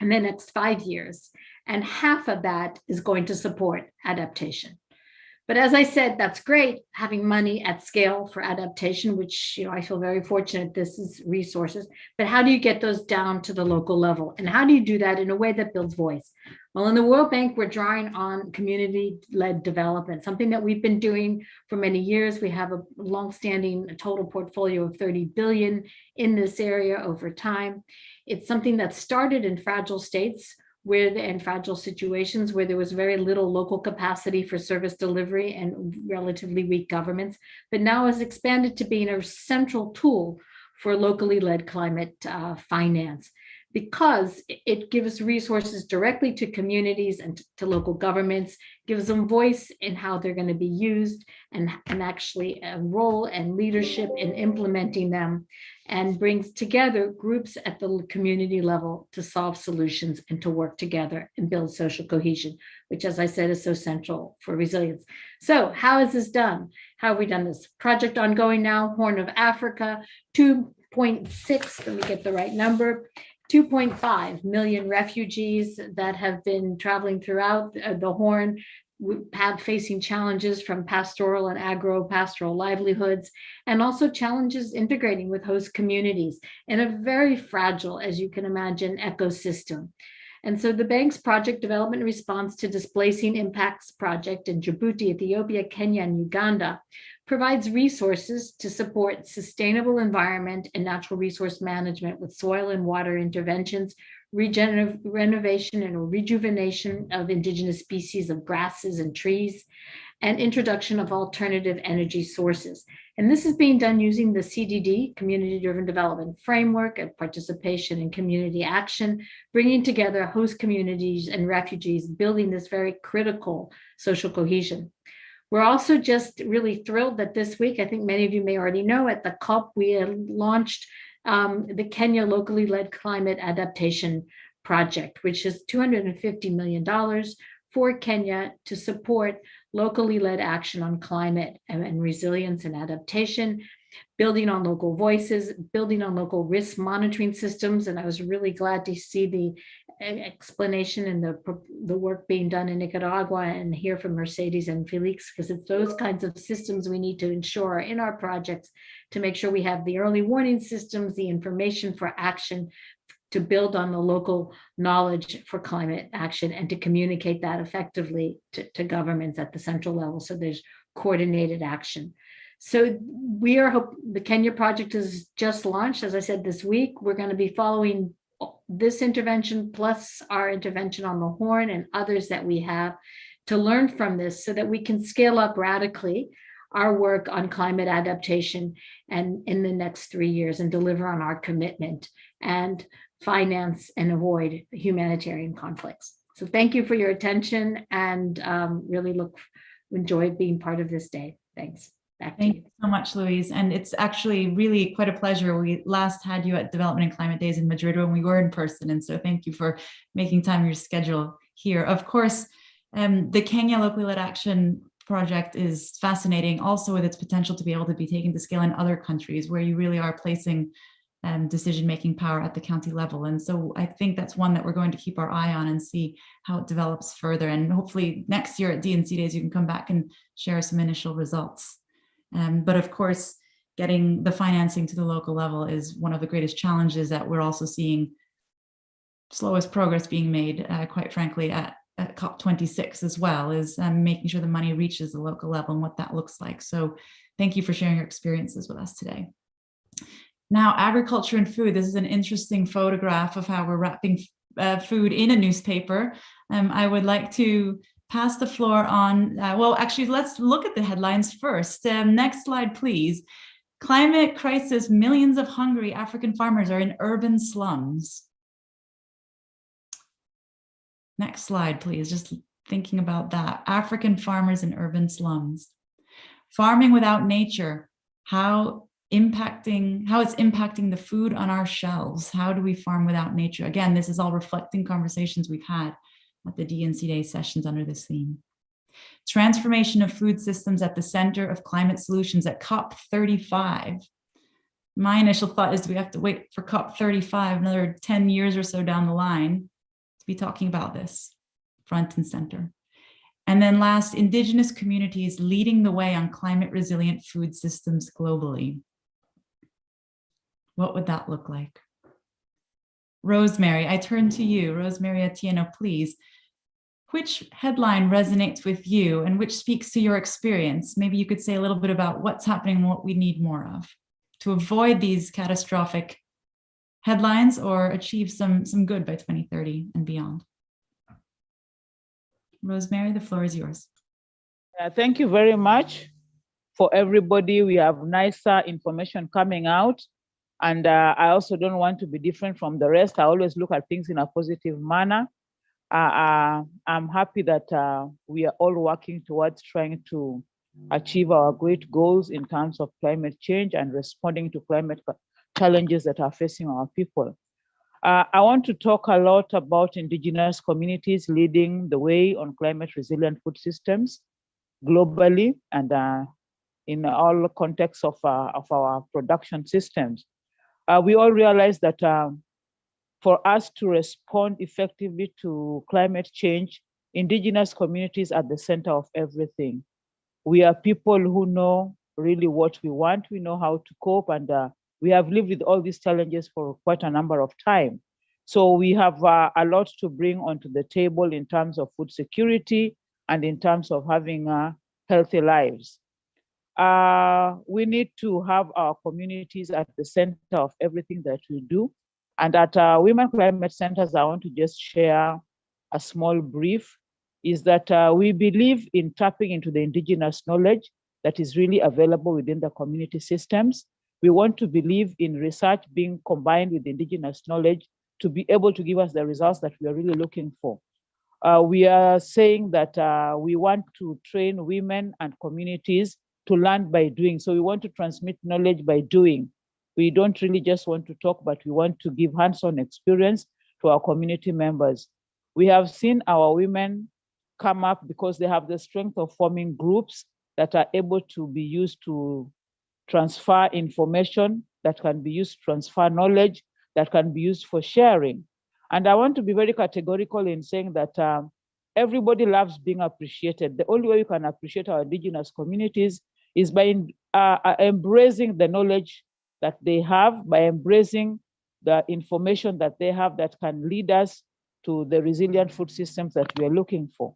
in the next five years. And half of that is going to support adaptation. But as I said, that's great having money at scale for adaptation, which you know I feel very fortunate this is resources. But how do you get those down to the local level? And how do you do that in a way that builds voice? Well, in the World Bank, we're drawing on community-led development, something that we've been doing for many years. We have a longstanding total portfolio of 30 billion in this area over time. It's something that started in fragile states where the, and fragile situations where there was very little local capacity for service delivery and relatively weak governments, but now has expanded to being a central tool for locally led climate uh, finance because it gives resources directly to communities and to local governments, gives them voice in how they're going to be used and, and actually a role and leadership in implementing them and brings together groups at the community level to solve solutions and to work together and build social cohesion, which as I said is so central for resilience. So how is this done? How have we done this? Project ongoing now, Horn of Africa, 2.6, let me get the right number, 2.5 million refugees that have been traveling throughout uh, the Horn, have facing challenges from pastoral and agro-pastoral livelihoods, and also challenges integrating with host communities in a very fragile, as you can imagine, ecosystem. And so the bank's project development response to displacing impacts project in Djibouti, Ethiopia, Kenya, and Uganda provides resources to support sustainable environment and natural resource management with soil and water interventions, regeneration and rejuvenation of indigenous species of grasses and trees, and introduction of alternative energy sources. And this is being done using the CDD, Community Driven Development Framework of Participation and Community Action, bringing together host communities and refugees, building this very critical social cohesion. We're also just really thrilled that this week, I think many of you may already know, at the COP, we launched um, the Kenya Locally Led Climate Adaptation Project, which is $250 million for Kenya to support locally led action on climate and, and resilience and adaptation, building on local voices, building on local risk monitoring systems. And I was really glad to see the explanation and the, the work being done in Nicaragua and hear from Mercedes and Felix, because it's those kinds of systems we need to ensure in our projects to make sure we have the early warning systems, the information for action to build on the local knowledge for climate action and to communicate that effectively to, to governments at the central level. So there's coordinated action. So we are hope the Kenya project is just launched, as I said this week. We're going to be following this intervention plus our intervention on the horn and others that we have to learn from this so that we can scale up radically our work on climate adaptation and in the next three years and deliver on our commitment and finance and avoid humanitarian conflicts. So thank you for your attention and um, really look enjoy being part of this day. Thanks. Back Thank you. you so much, Louise. And it's actually really quite a pleasure. We last had you at Development and Climate Days in Madrid when we were in person. And so thank you for making time your schedule here. Of course, um, the Kenya Locally Led Action project is fascinating also with its potential to be able to be taken to scale in other countries where you really are placing um, decision-making power at the county level. And so I think that's one that we're going to keep our eye on and see how it develops further. And hopefully next year at D&C Days, you can come back and share some initial results. Um, but of course, getting the financing to the local level is one of the greatest challenges that we're also seeing slowest progress being made, uh, quite frankly, at, at COP26 as well, is um, making sure the money reaches the local level and what that looks like. So thank you for sharing your experiences with us today. Now, agriculture and food. This is an interesting photograph of how we're wrapping uh, food in a newspaper. Um, I would like to pass the floor on. Uh, well, actually, let's look at the headlines first. Um, next slide, please. Climate crisis, millions of hungry African farmers are in urban slums. Next slide, please. Just thinking about that. African farmers in urban slums. Farming without nature, how impacting, how it's impacting the food on our shelves. How do we farm without nature? Again, this is all reflecting conversations we've had at the D&C Day sessions under this theme. Transformation of food systems at the center of climate solutions at COP35. My initial thought is do we have to wait for COP35, another 10 years or so down the line to be talking about this front and center. And then last, indigenous communities leading the way on climate resilient food systems globally. What would that look like? Rosemary, I turn to you. Rosemary Atieno, please. Which headline resonates with you and which speaks to your experience? Maybe you could say a little bit about what's happening and what we need more of to avoid these catastrophic headlines or achieve some, some good by 2030 and beyond. Rosemary, the floor is yours. Uh, thank you very much for everybody. We have nicer information coming out. And uh, I also don't want to be different from the rest. I always look at things in a positive manner. Uh, uh, I'm happy that uh, we are all working towards trying to achieve our great goals in terms of climate change and responding to climate challenges that are facing our people. Uh, I want to talk a lot about indigenous communities leading the way on climate resilient food systems globally and uh, in all contexts of, uh, of our production systems. Uh, we all realize that um, for us to respond effectively to climate change, indigenous communities are the center of everything. We are people who know really what we want, we know how to cope, and uh, we have lived with all these challenges for quite a number of time. So we have uh, a lot to bring onto the table in terms of food security and in terms of having uh, healthy lives. Uh, we need to have our communities at the center of everything that we do. And at uh, Women Climate Centers, I want to just share a small brief, is that uh, we believe in tapping into the indigenous knowledge that is really available within the community systems. We want to believe in research being combined with indigenous knowledge to be able to give us the results that we are really looking for. Uh, we are saying that uh, we want to train women and communities to learn by doing. So we want to transmit knowledge by doing. We don't really just want to talk, but we want to give hands-on experience to our community members. We have seen our women come up because they have the strength of forming groups that are able to be used to transfer information, that can be used to transfer knowledge, that can be used for sharing. And I want to be very categorical in saying that um, everybody loves being appreciated. The only way you can appreciate our indigenous communities is by uh, uh, embracing the knowledge that they have, by embracing the information that they have that can lead us to the resilient food systems that we are looking for.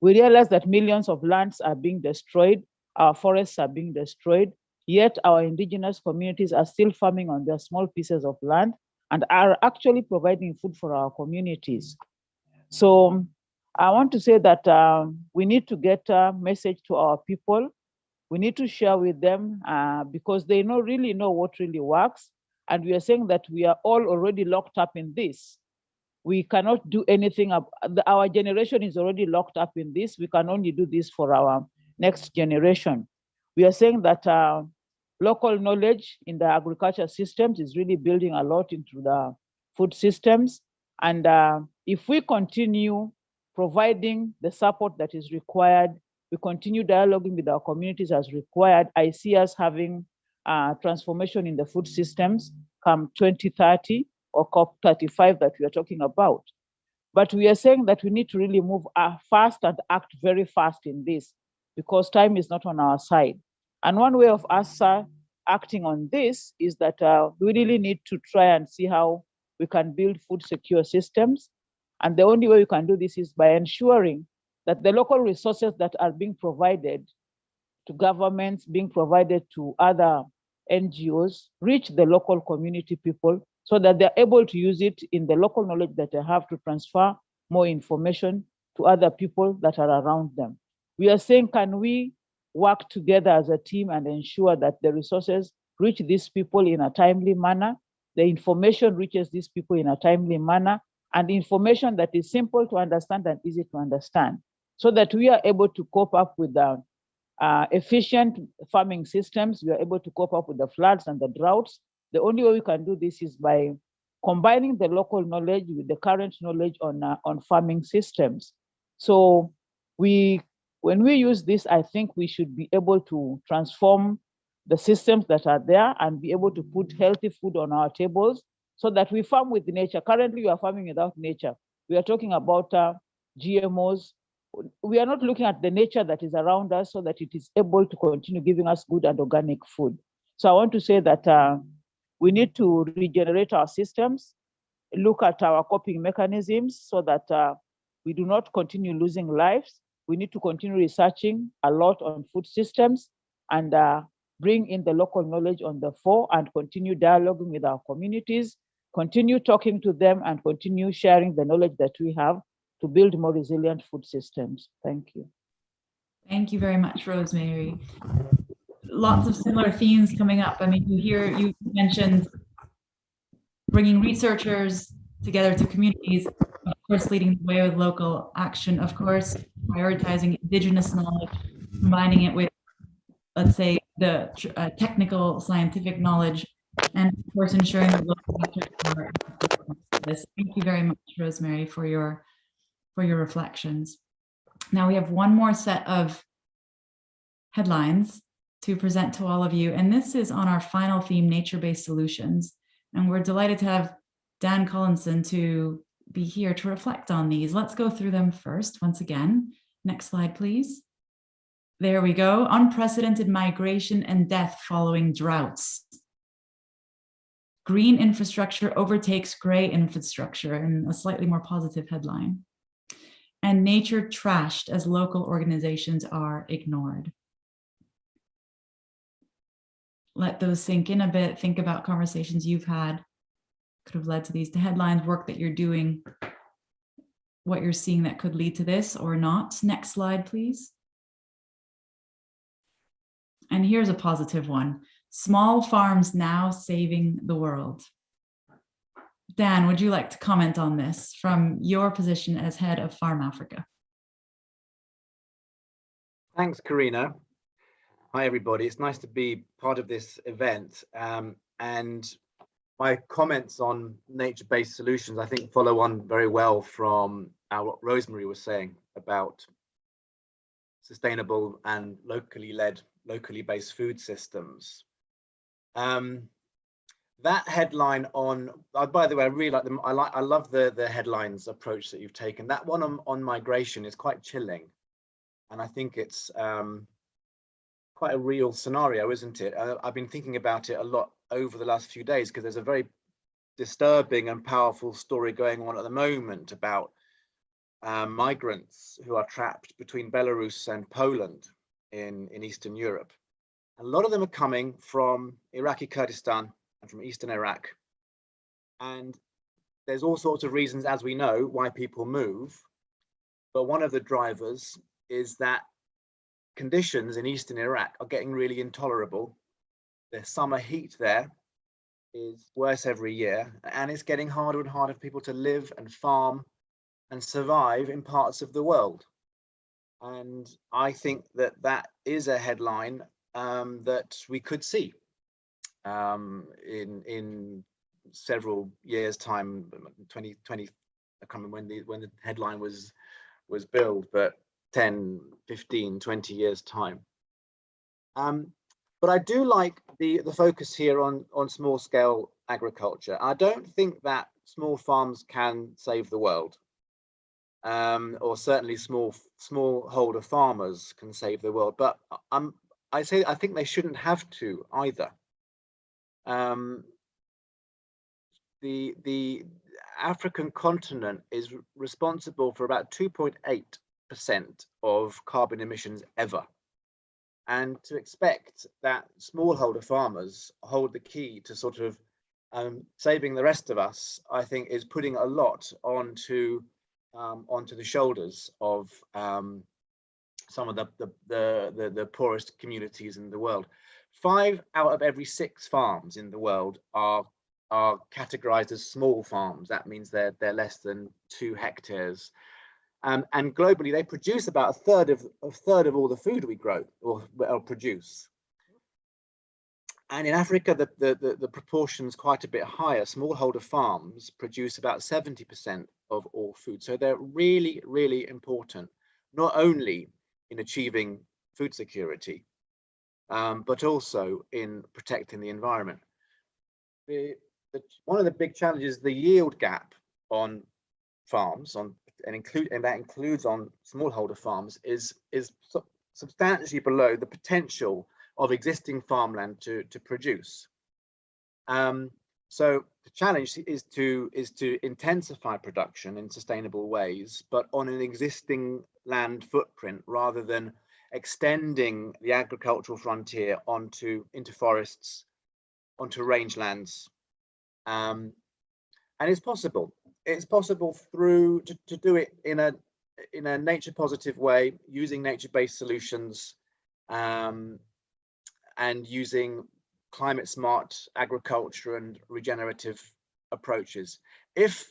We realize that millions of lands are being destroyed, our forests are being destroyed, yet our indigenous communities are still farming on their small pieces of land and are actually providing food for our communities. So I want to say that um, we need to get a message to our people we need to share with them uh, because they know really know what really works. And we are saying that we are all already locked up in this. We cannot do anything. Our generation is already locked up in this. We can only do this for our next generation. We are saying that uh, local knowledge in the agriculture systems is really building a lot into the food systems. And uh, if we continue providing the support that is required we continue dialoguing with our communities as required, I see us having transformation in the food systems come 2030 or COP35 that we are talking about. But we are saying that we need to really move uh, fast and act very fast in this because time is not on our side. And one way of us uh, acting on this is that uh, we really need to try and see how we can build food secure systems. And the only way we can do this is by ensuring that the local resources that are being provided to governments, being provided to other NGOs, reach the local community people so that they're able to use it in the local knowledge that they have to transfer more information to other people that are around them. We are saying, can we work together as a team and ensure that the resources reach these people in a timely manner, the information reaches these people in a timely manner, and information that is simple to understand and easy to understand, so that we are able to cope up with the uh, efficient farming systems, we are able to cope up with the floods and the droughts. The only way we can do this is by combining the local knowledge with the current knowledge on, uh, on farming systems. So we, when we use this, I think we should be able to transform the systems that are there and be able to put healthy food on our tables so that we farm with nature. Currently, we are farming without nature. We are talking about uh, GMOs, we are not looking at the nature that is around us so that it is able to continue giving us good and organic food. So I want to say that uh, we need to regenerate our systems, look at our coping mechanisms so that uh, we do not continue losing lives. We need to continue researching a lot on food systems and uh, bring in the local knowledge on the fore and continue dialoguing with our communities, continue talking to them and continue sharing the knowledge that we have to build more resilient food systems. Thank you. Thank you very much, Rosemary. Lots of similar themes coming up. I mean, you hear, you mentioned bringing researchers together to communities, of course, leading the way with local action, of course, prioritizing indigenous knowledge, combining it with, let's say, the uh, technical scientific knowledge, and of course, ensuring that local this. Thank you very much, Rosemary, for your for your reflections. Now we have one more set of headlines to present to all of you, and this is on our final theme, nature-based solutions. And we're delighted to have Dan Collison to be here to reflect on these. Let's go through them first, once again. Next slide, please. There we go. Unprecedented migration and death following droughts. Green infrastructure overtakes gray infrastructure in a slightly more positive headline and nature trashed as local organizations are ignored. Let those sink in a bit. Think about conversations you've had, could have led to these, the headlines, work that you're doing, what you're seeing that could lead to this or not. Next slide, please. And here's a positive one. Small farms now saving the world. Dan, would you like to comment on this from your position as head of Farm Africa? Thanks, Carina. Hi, everybody. It's nice to be part of this event. Um, and my comments on nature-based solutions, I think, follow on very well from uh, what Rosemary was saying about sustainable and locally led, locally based food systems. Um, that headline on uh, by the way i really like them. I like i love the the headlines approach that you've taken. That one on, on migration is quite chilling. And i think it's um quite a real scenario isn't it? Uh, i've been thinking about it a lot over the last few days because there's a very disturbing and powerful story going on at the moment about um, migrants who are trapped between belarus and poland in in eastern europe. A lot of them are coming from iraqi kurdistan from eastern Iraq. And there's all sorts of reasons, as we know, why people move. But one of the drivers is that conditions in eastern Iraq are getting really intolerable. The summer heat there is worse every year, and it's getting harder and harder for people to live and farm and survive in parts of the world. And I think that that is a headline um, that we could see um, in in several years time 2020 I can't remember when the when the headline was was billed but 10, 15, 20 years time. Um, but I do like the, the focus here on, on small scale agriculture. I don't think that small farms can save the world. Um, or certainly small smallholder farmers can save the world, but I'm I say I think they shouldn't have to either. Um, the the African continent is responsible for about 2.8% of carbon emissions ever. And to expect that smallholder farmers hold the key to sort of um, saving the rest of us, I think is putting a lot onto um, onto the shoulders of um, some of the, the, the, the, the poorest communities in the world. Five out of every six farms in the world are are categorized as small farms. That means they're they're less than two hectares. Um, and globally, they produce about a third of a third of all the food we grow or, or produce. And in Africa, the, the, the, the proportion's quite a bit higher. Smallholder farms produce about 70% of all food. So they're really, really important, not only in achieving food security, um, but also in protecting the environment. The, the, one of the big challenges, the yield gap on farms, on and include and that includes on smallholder farms, is is substantially below the potential of existing farmland to to produce. Um, so the challenge is to is to intensify production in sustainable ways, but on an existing land footprint rather than extending the agricultural frontier onto into forests, onto rangelands. Um, and it's possible. It's possible through to, to do it in a in a nature positive way, using nature-based solutions um, and using climate smart agriculture and regenerative approaches. If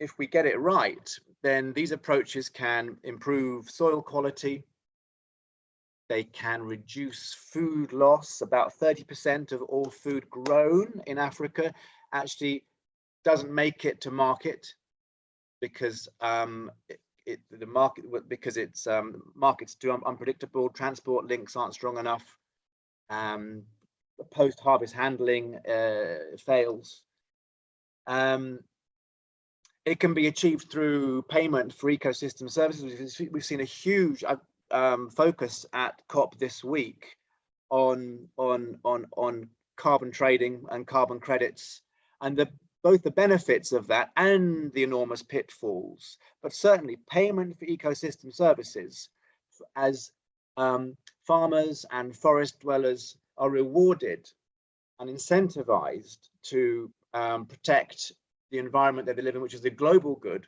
if we get it right, then these approaches can improve soil quality. They can reduce food loss. About 30% of all food grown in Africa actually doesn't make it to market because um, it, it, the market because it's um, markets too unpredictable. Transport links aren't strong enough. Um, post-harvest handling uh, fails. Um, it can be achieved through payment for ecosystem services. We've seen a huge uh, um, focus at COP this week on on on on carbon trading and carbon credits, and the both the benefits of that and the enormous pitfalls. But certainly, payment for ecosystem services, as um, farmers and forest dwellers are rewarded and incentivized to um, protect the environment that they live in, which is the global good,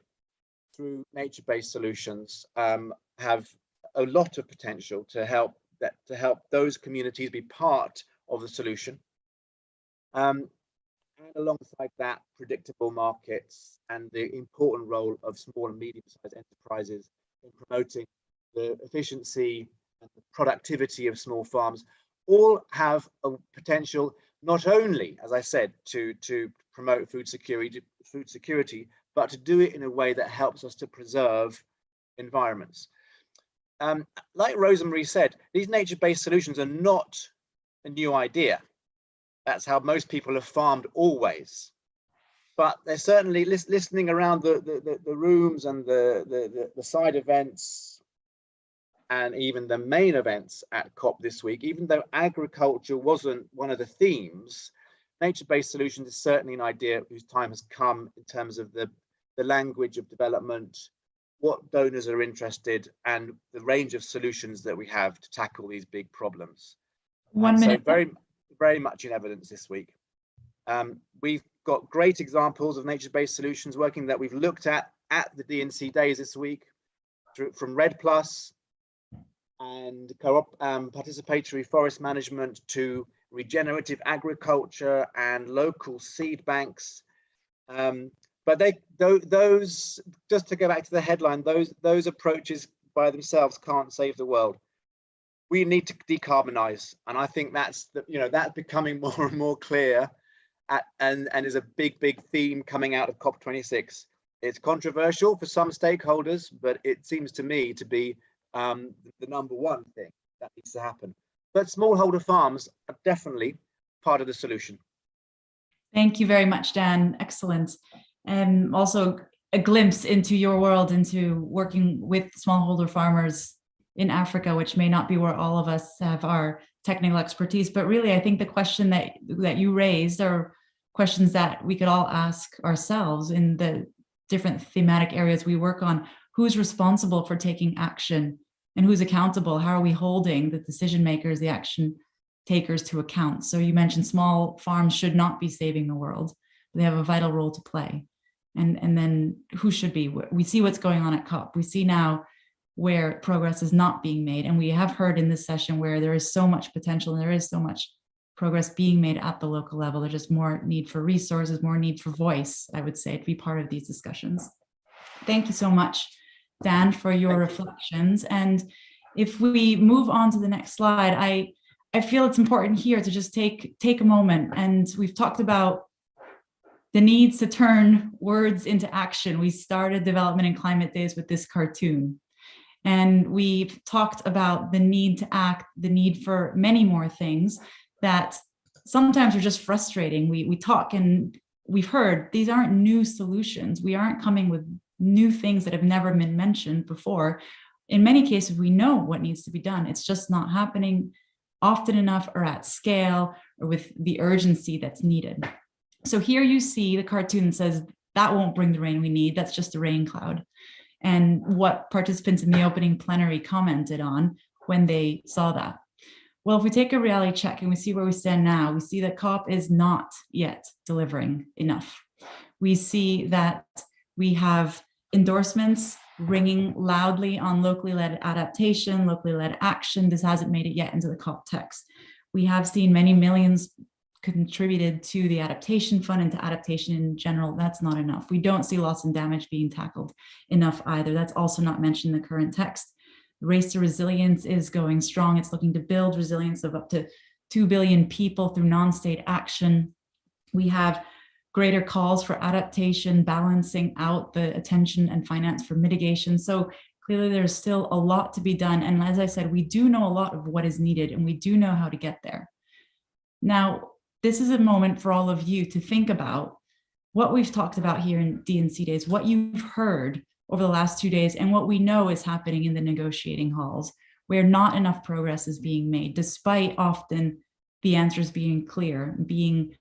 through nature-based solutions, um, have a lot of potential to help that to help those communities be part of the solution. Um, and alongside that, predictable markets and the important role of small and medium-sized enterprises in promoting the efficiency and the productivity of small farms all have a potential not only, as I said, to, to promote food security, food security, but to do it in a way that helps us to preserve environments. Um, like Rosemary said, these nature-based solutions are not a new idea. That's how most people have farmed always. But they're certainly lis listening around the, the, the, rooms and the, the, the side events and even the main events at COP this week, even though agriculture wasn't one of the themes, nature-based solutions is certainly an idea whose time has come in terms of the, the language of development, what donors are interested, and the range of solutions that we have to tackle these big problems. One and minute. So very, very much in evidence this week. Um, we've got great examples of nature-based solutions working that we've looked at at the D&C days this week, through, from REDD Plus and co-op um, participatory forest management to regenerative agriculture and local seed banks. Um, but they those just to go back to the headline, those those approaches by themselves can't save the world. We need to decarbonize, and I think that's the, you know that's becoming more and more clear, at, and and is a big big theme coming out of COP26. It's controversial for some stakeholders, but it seems to me to be um, the number one thing that needs to happen. But smallholder farms are definitely part of the solution. Thank you very much, Dan. Excellent. And also a glimpse into your world, into working with smallholder farmers in Africa, which may not be where all of us have our technical expertise. But really, I think the question that, that you raised are questions that we could all ask ourselves in the different thematic areas we work on. Who's responsible for taking action and who's accountable? How are we holding the decision makers, the action takers to account? So you mentioned small farms should not be saving the world. They have a vital role to play. And, and then who should be? We see what's going on at COP. We see now where progress is not being made. And we have heard in this session where there is so much potential and there is so much progress being made at the local level. There's just more need for resources, more need for voice, I would say, to be part of these discussions. Thank you so much, Dan, for your reflections. And if we move on to the next slide, I, I feel it's important here to just take, take a moment. And we've talked about the needs to turn words into action. We started development and climate days with this cartoon. And we've talked about the need to act, the need for many more things that sometimes are just frustrating. We, we talk and we've heard these aren't new solutions. We aren't coming with new things that have never been mentioned before. In many cases, we know what needs to be done. It's just not happening often enough or at scale or with the urgency that's needed. So here you see the cartoon says that won't bring the rain we need. That's just a rain cloud. And what participants in the opening plenary commented on when they saw that. Well, if we take a reality check and we see where we stand now, we see that COP is not yet delivering enough. We see that we have endorsements ringing loudly on locally led adaptation, locally led action. This hasn't made it yet into the COP text. We have seen many millions contributed to the adaptation fund and to adaptation in general. That's not enough. We don't see loss and damage being tackled enough either. That's also not mentioned in the current text. Race to Resilience is going strong. It's looking to build resilience of up to 2 billion people through non-state action. We have greater calls for adaptation, balancing out the attention and finance for mitigation. So clearly there's still a lot to be done. And as I said, we do know a lot of what is needed and we do know how to get there. Now, this is a moment for all of you to think about what we've talked about here in D&C days, what you've heard over the last two days and what we know is happening in the negotiating halls where not enough progress is being made despite often the answers being clear being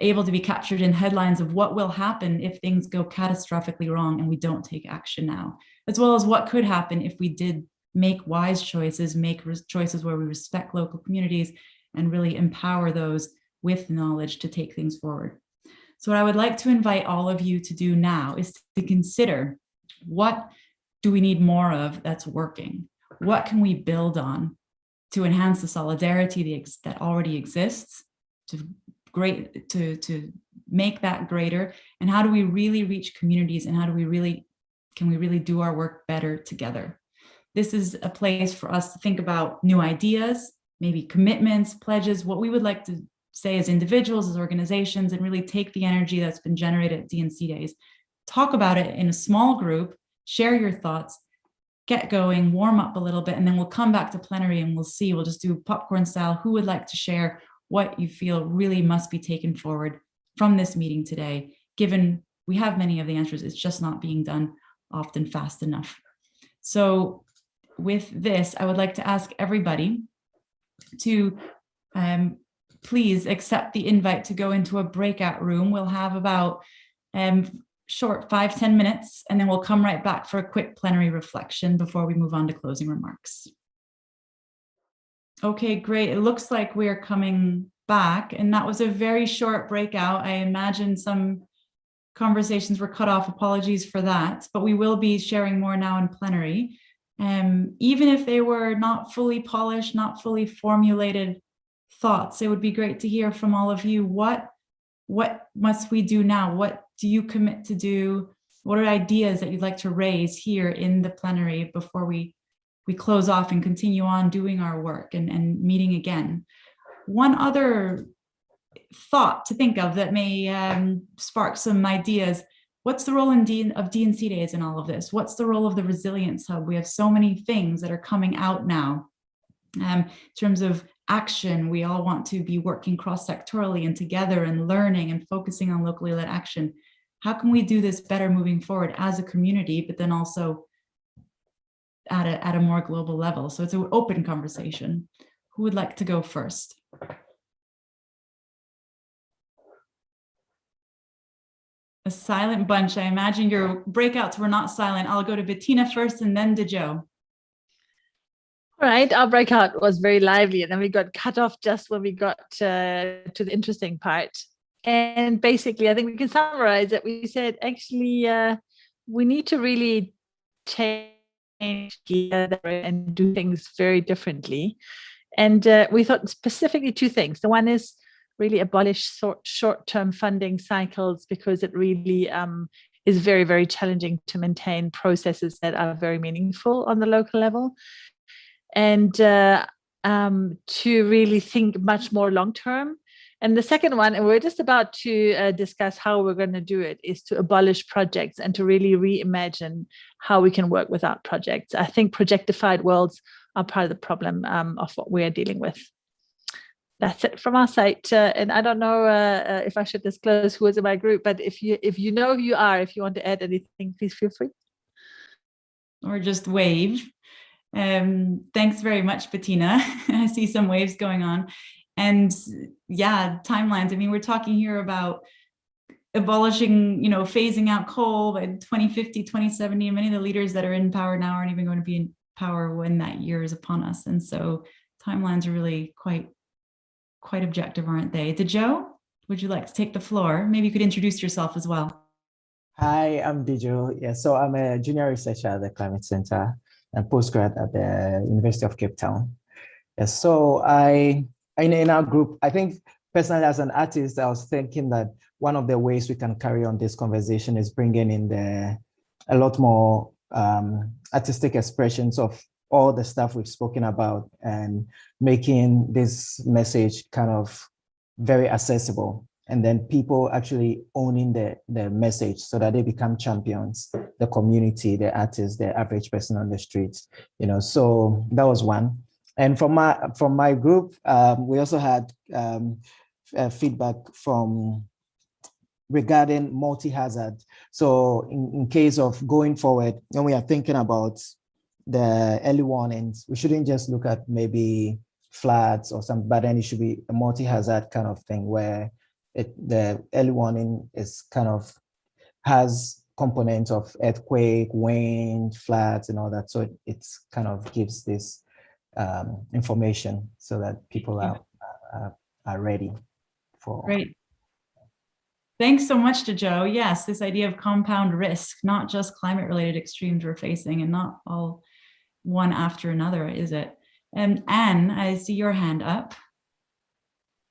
able to be captured in headlines of what will happen if things go catastrophically wrong and we don't take action now as well as what could happen if we did make wise choices make choices where we respect local communities and really empower those with knowledge to take things forward so what I would like to invite all of you to do now is to consider what do we need more of that's working? What can we build on to enhance the solidarity that already exists, to great to, to make that greater? And how do we really reach communities and how do we really, can we really do our work better together? This is a place for us to think about new ideas, maybe commitments, pledges, what we would like to say as individuals, as organizations, and really take the energy that's been generated at D&C days talk about it in a small group, share your thoughts, get going, warm up a little bit, and then we'll come back to plenary and we'll see, we'll just do popcorn style. Who would like to share what you feel really must be taken forward from this meeting today, given we have many of the answers, it's just not being done often fast enough. So with this, I would like to ask everybody to um, please accept the invite to go into a breakout room. We'll have about um, short five ten minutes, and then we'll come right back for a quick plenary reflection before we move on to closing remarks. Okay, great. It looks like we're coming back, and that was a very short breakout. I imagine some conversations were cut off. Apologies for that, but we will be sharing more now in plenary. Um, even if they were not fully polished, not fully formulated thoughts, it would be great to hear from all of you. What, what must we do now? What do you commit to do? What are ideas that you'd like to raise here in the plenary before we, we close off and continue on doing our work and, and meeting again? One other thought to think of that may um, spark some ideas. what's the role in D of D&C days in all of this? What's the role of the resilience hub? We have so many things that are coming out now. Um, in terms of action, we all want to be working cross-sectorally and together and learning and focusing on locally led action. How can we do this better moving forward as a community, but then also at a, at a more global level? So it's an open conversation. Who would like to go first? A silent bunch. I imagine your breakouts were not silent. I'll go to Bettina first and then to Joe. Right, our breakout was very lively and then we got cut off just when we got uh, to the interesting part. And basically, I think we can summarize that we said, actually, uh, we need to really change gear and do things very differently. And uh, we thought specifically two things. The one is really abolish short-term funding cycles because it really um, is very, very challenging to maintain processes that are very meaningful on the local level and uh, um, to really think much more long term. And the second one, and we're just about to uh, discuss how we're going to do it, is to abolish projects and to really reimagine how we can work without projects. I think projectified worlds are part of the problem um, of what we're dealing with. That's it from our side. Uh, and I don't know uh, uh, if I should disclose who is in my group, but if you if you know who you are, if you want to add anything, please feel free. Or just wave. Um, thanks very much, Bettina. I see some waves going on. And yeah, timelines. I mean, we're talking here about abolishing, you know, phasing out coal by 2050, 2070. and Many of the leaders that are in power now aren't even going to be in power when that year is upon us. And so timelines are really quite, quite objective, aren't they? Joe, would you like to take the floor? Maybe you could introduce yourself as well. Hi, I'm Dijo. Yeah, so I'm a junior researcher at the Climate Center and postgrad at the University of Cape Town. Yeah, so I, in, in our group, I think personally as an artist, I was thinking that one of the ways we can carry on this conversation is bringing in the a lot more um, artistic expressions of all the stuff we've spoken about and making this message kind of very accessible and then people actually owning the, the message so that they become champions, the community, the artists, the average person on the streets, you know, so that was one. And from my, from my group, um, we also had um, uh, feedback from regarding multi-hazard. So in, in case of going forward, when we are thinking about the early warnings, we shouldn't just look at maybe floods or something, but then it should be a multi-hazard kind of thing where it, the early warning is kind of has components of earthquake, wind, floods, and all that. So it it's kind of gives this um, information so that people are, are, are ready for. Great. Thanks so much to Joe. Yes, this idea of compound risk, not just climate related extremes we're facing and not all one after another, is it? And Anne, I see your hand up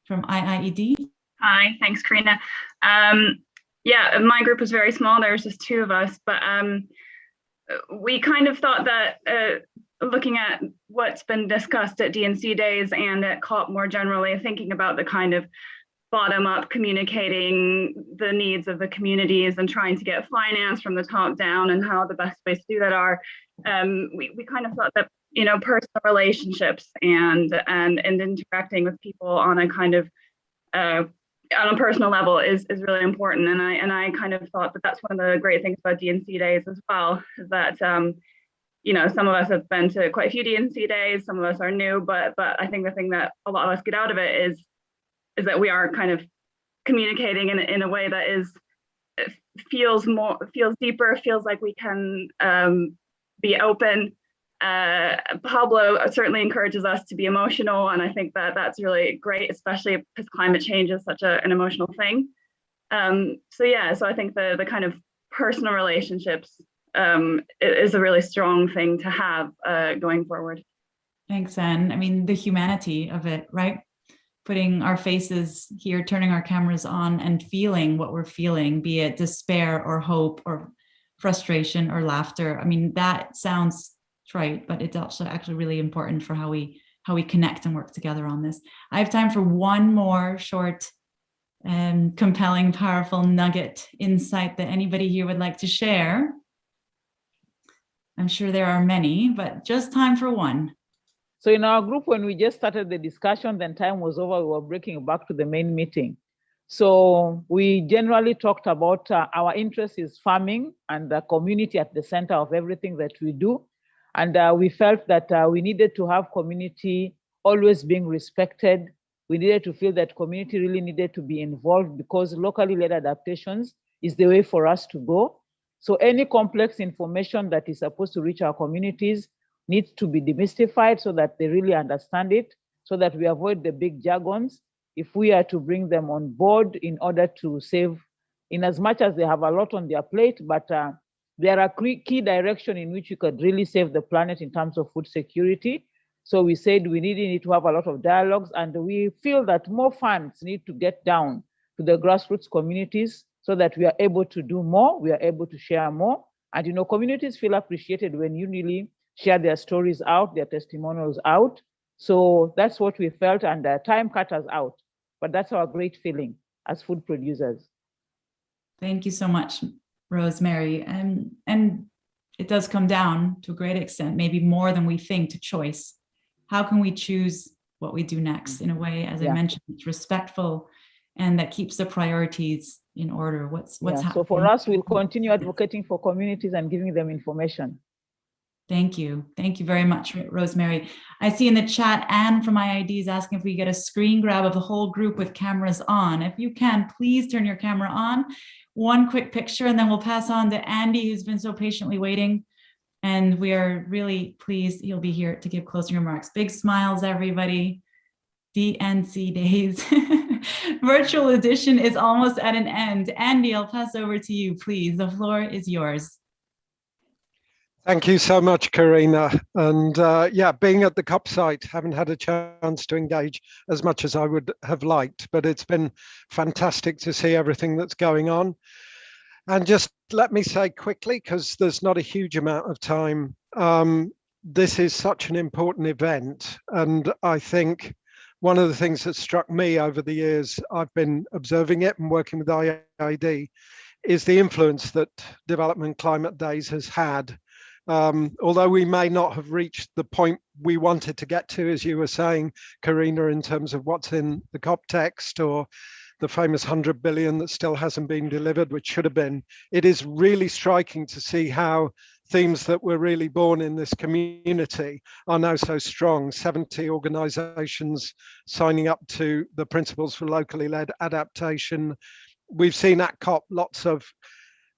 from IIED. Hi, thanks, Carina. Um, yeah, my group was very small. There was just two of us, but um, we kind of thought that uh, looking at what's been discussed at D&C days and at COP more generally, thinking about the kind of bottom up communicating the needs of the communities and trying to get finance from the top down and how the best ways to do that are, um, we, we kind of thought that, you know, personal relationships and, and, and interacting with people on a kind of uh, on a personal level is is really important. And i and i kind of thought that that's one of the great things about D&C days as well is that um you know some of us have been to quite a few D&C days some of us are new but but i think the thing that a lot of us get out of it is is that we are kind of communicating in, in a way that is feels more feels deeper feels like we can um be open uh, Pablo certainly encourages us to be emotional, and I think that that's really great, especially because climate change is such a, an emotional thing. Um, so yeah, so I think the the kind of personal relationships um, is a really strong thing to have uh, going forward. Thanks, Anne. I mean, the humanity of it, right? Putting our faces here, turning our cameras on and feeling what we're feeling, be it despair or hope or frustration or laughter. I mean, that sounds right, but it's also actually really important for how we how we connect and work together on this. I have time for one more short um, compelling, powerful nugget insight that anybody here would like to share? I'm sure there are many, but just time for one. So in our group, when we just started the discussion, then time was over, we were breaking back to the main meeting. So we generally talked about uh, our interest is farming and the community at the center of everything that we do. And uh, we felt that uh, we needed to have community always being respected. We needed to feel that community really needed to be involved because locally led adaptations is the way for us to go. So any complex information that is supposed to reach our communities needs to be demystified so that they really understand it, so that we avoid the big jargons if we are to bring them on board in order to save, in as much as they have a lot on their plate, but uh, there are key direction in which you could really save the planet in terms of food security. So we said we really need to have a lot of dialogues and we feel that more funds need to get down to the grassroots communities so that we are able to do more, we are able to share more. And you know, communities feel appreciated when you really share their stories out, their testimonials out. So that's what we felt and uh, time cut us out. But that's our great feeling as food producers. Thank you so much, Rosemary. And, and it does come down to a great extent, maybe more than we think, to choice. How can we choose what we do next in a way, as Yeah. I mentioned, it's respectful and that keeps the priorities in order. What's what's Yeah, so for us, we'll continue advocating for communities and giving them information. Thank you. Thank you very much, Rosemary. I see in the chat, Anne from IIED is asking if we get a screen grab of the whole group with cameras on. If you can, please turn your camera on. One quick picture, and then we'll pass on to Andy, who's been so patiently waiting. And we are really pleased he'll be here to give closing remarks. Big smiles, everybody. D&C days. Virtual edition is almost at an end. Andy, I'll pass over to you, please. The floor is yours. Thank you so much, Carina. And uh, yeah, being at the COP site, haven't had a chance to engage as much as I would have liked, but it's been fantastic to see everything that's going on. And just let me say quickly, because there's not a huge amount of time, um, this is such an important event. And I think one of the things that struck me over the years, I've been observing it and working with IIED, is the influence that Development Climate Days has had. Um, although we may not have reached the point we wanted to get to, as you were saying, Carina, in terms of what's in the COP text or the famous 100 billion that still hasn't been delivered, which should have been, it is really striking to see how themes that were really born in this community are now so strong. 70 organizations signing up to the principles for locally led adaptation. We've seen at COP lots of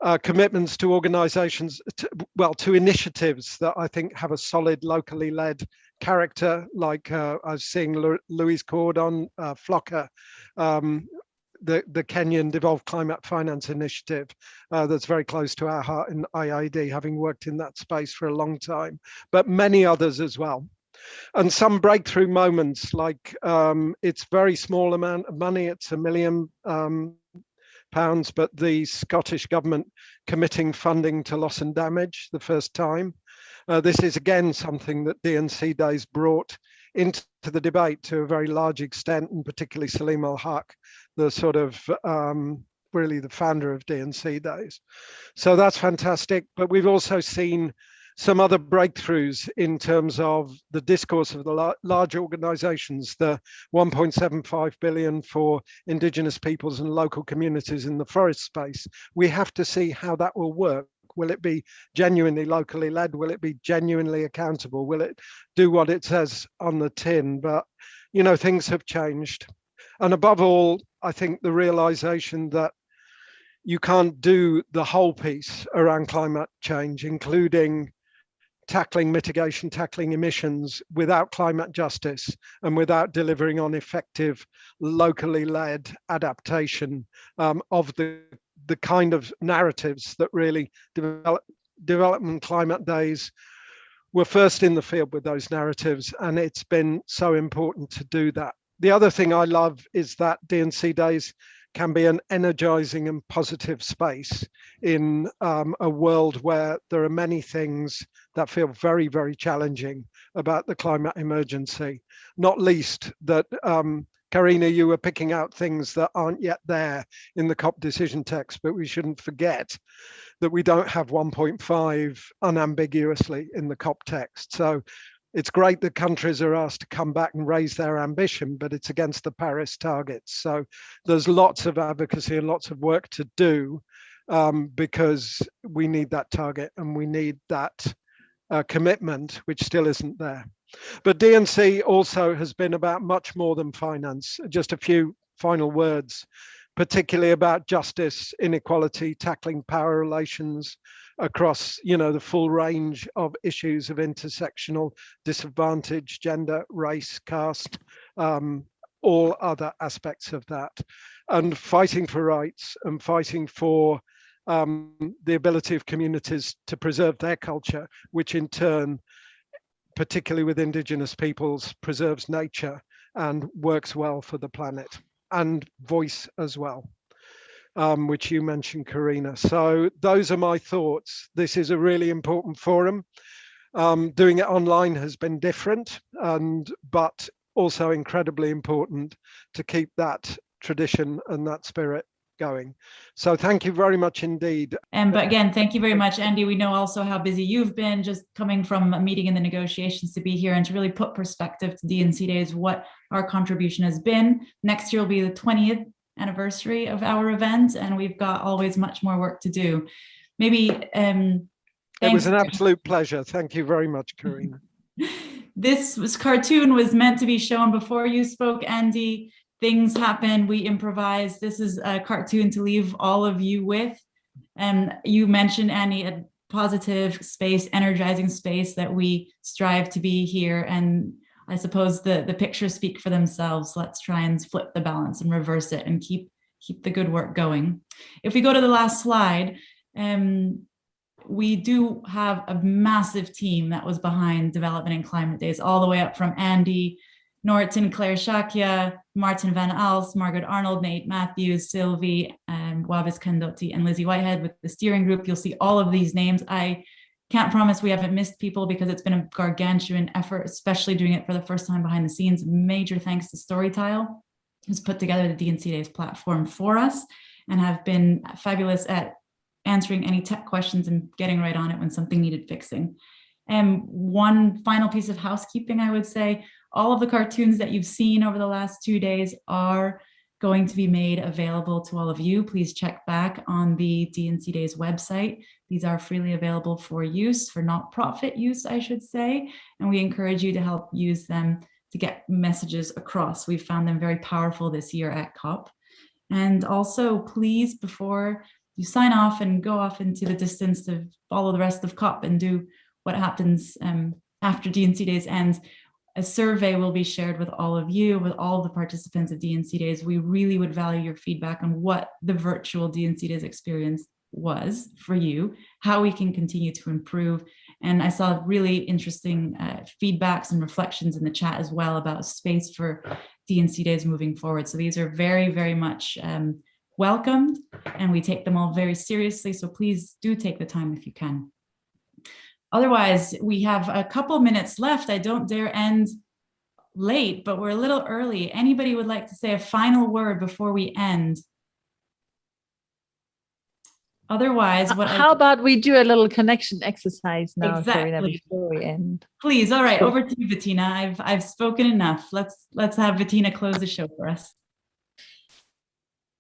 uh, commitments to organizations, to, well, to initiatives that I think have a solid locally led character, like uh, I was seeing Louise Cordon, uh, FLLoCA, um, the, the Kenyan Devolved Climate Finance Initiative uh, that's very close to our heart in IIED, having worked in that space for a long time, but many others as well. And some breakthrough moments like um, it's very small amount of money, it's a million um, pounds, but the Scottish government committing funding to loss and damage the first time. Uh, this is again something that D&C Days brought into the debate to a very large extent, and particularly Saleemul Huq, the sort of um, really the founder of D&C Days. So that's fantastic. But we've also seen some other breakthroughs in terms of the discourse of the la large organizations, the 1.75 billion for indigenous peoples and local communities in the forest space. We have to see how that will work. Will it be genuinely locally led? Will it be genuinely accountable? Will it do what it says on the tin? But, you know, things have changed. And above all, I think the realization that you can't do the whole piece around climate change, including tackling mitigation, tackling emissions without climate justice and without delivering on effective locally led adaptation um, of the, the kind of narratives that really develop, development climate days were first in the field with those narratives and it's been so important to do that. The other thing I love is that D&C days can be an energizing and positive space in um, a world where there are many things that feel very, very challenging about the climate emergency, not least that um, Carina, you were picking out things that aren't yet there in the COP decision text, but we shouldn't forget that we don't have 1.5 unambiguously in the COP text. So it's great that countries are asked to come back and raise their ambition, but it's against the Paris targets. So there's lots of advocacy and lots of work to do um, because we need that target and we need that uh, commitment, which still isn't there. But D&C also has been about much more than finance. Just a few final words, particularly about justice, inequality, tackling power relations across, you know, the full range of issues of intersectional disadvantage, gender, race, caste, um, all other aspects of that, and fighting for rights and fighting for um, the ability of communities to preserve their culture, which in turn, particularly with indigenous peoples, preserves nature and works well for the planet and voice as well, um, which you mentioned, Carina. So those are my thoughts. This is a really important forum. Um, doing it online has been different, and but also incredibly important to keep that tradition and that spirit going. So thank you very much indeed. And but again, thank you very much, Andy. We know also how busy you've been just coming from a meeting in the negotiations to be here and to really put perspective to D&C Days, what our contribution has been. Next year will be the 20th anniversary of our event, and we've got always much more work to do. Maybe um, it was an absolute pleasure. Thank you very much, Carina. this was cartoon was meant to be shown before you spoke, Andy. Things happen, we improvise. This is a cartoon to leave all of you with. And you mentioned, Annie, a positive space, energizing space that we strive to be here. And I suppose the, the pictures speak for themselves. Let's try and flip the balance and reverse it and keep, keep the good work going. If we go to the last slide, um, we do have a massive team that was behind Development and Climate Days, all the way up from Andy, Norton, Clare Shakya, Maarten van Aalst, Margaret Arnold, Nate Matthews, Sylvie, and Wavis Kandotti, and Lizzie Whitehead with the steering group. You'll see all of these names. I can't promise we haven't missed people because it's been a gargantuan effort, especially doing it for the first time behind the scenes. Major thanks to Storytile, who's put together the D&C Days platform for us and have been fabulous at answering any tech questions and getting right on it when something needed fixing. And one final piece of housekeeping, I would say, all of the cartoons that you've seen over the last two days are going to be made available to all of you. Please check back on the D&C Days website. These are freely available for use, for not-profit use, I should say, and we encourage you to help use them to get messages across. We've found them very powerful this year at COP. And also, please, before you sign off and go off into the distance to follow the rest of COP and do what happens um, after D&C Days ends, a survey will be shared with all of you, with all of the participants of D&C Days. We really would value your feedback on what the virtual D&C Days experience was for you, how we can continue to improve. And I saw really interesting uh, feedbacks and reflections in the chat as well about space for D&C Days moving forward. So these are very, very much um, welcomed and we take them all very seriously. So please do take the time if you can. Otherwise, we have a couple minutes left. I don't dare end late, but we're a little early. Anybody would like to say a final word before we end? Otherwise, what How I, about we do a little connection exercise now, Carina, Exactly. before we end? please, all right, over to you, Bettina. I've I've spoken enough. Let's let's have Bettina close the show for us.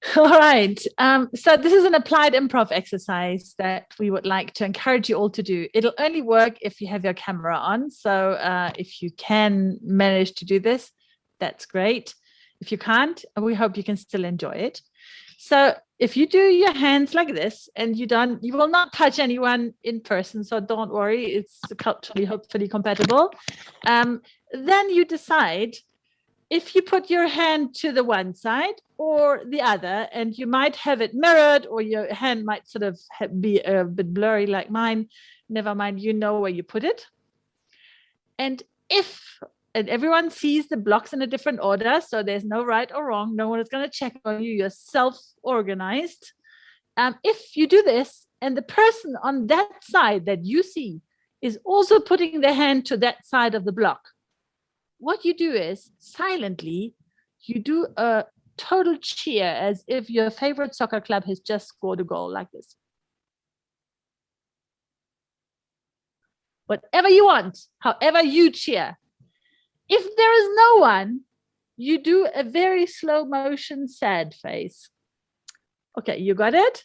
All right. Um, so this is an applied improv exercise that we would like to encourage you all to do. It'll only work if you have your camera on. So uh, if you can manage to do this, that's great. If you can't, we hope you can still enjoy it. So if you do your hands like this and you don't, you will not touch anyone in person. So don't worry, it's culturally hopefully compatible. Um, then you decide if you put your hand to the one side or the other, and you might have it mirrored or your hand might sort of be a bit blurry like mine, never mind, you know where you put it. And if, and everyone sees the blocks in a different order, so there's no right or wrong, no one is going to check on you, you're self-organized. Um, if you do this, and the person on that side that you see is also putting their hand to that side of the block, what you do is silently you do a total cheer as if your favorite soccer club has just scored a goal like this. Whatever you want, however you cheer. If there is no one, you do a very slow motion sad face. Okay, you got it?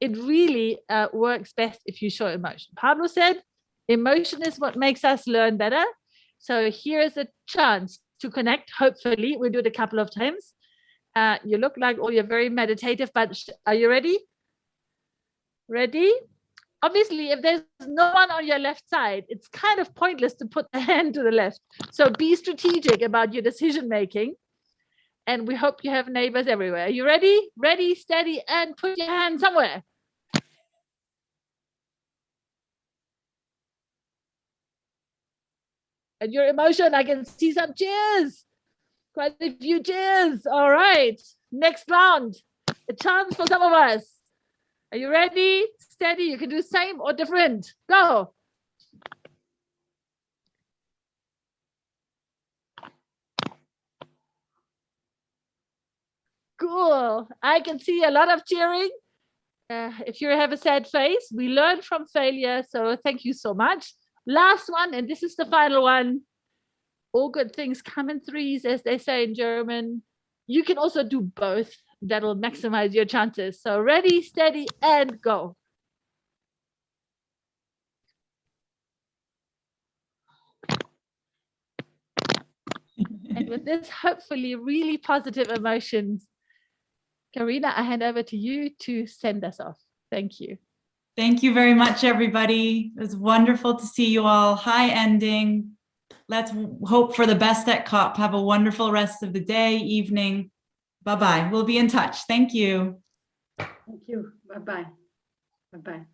It really uh, works best if you show emotion. Pablo said, emotion is what makes us learn better. So here's a chance to connect. Hopefully, we'll do it a couple of times. Uh, you look like oh, you're very meditative, but are you ready? Ready? Obviously, if there's no one on your left side, it's kind of pointless to put the hand to the left. So be strategic about your decision making. And we hope you have neighbors everywhere. Are you ready? Ready, steady, and put your hand somewhere. And your emotion, I can see some cheers. Quite a few cheers. All right. Next round. A chance for some of us. Are you ready? Steady. You can do same or different. Go. Cool. I can see a lot of cheering. Uh, if you have a sad face, we learn from failure. So thank you so much. Last one, and this is the final one. All good things come in threes, as they say in German. You can also do both. That'll maximize your chances. So ready, steady, and go. and with this, hopefully, really positive emotions, Carina, I hand over to you to send us off. Thank you. Thank you very much, everybody. It was wonderful to see you all. High ending. Let's hope for the best at COP. Have a wonderful rest of the day, evening. Bye-bye. We'll be in touch. Thank you. Thank you. Bye-bye. Bye-bye.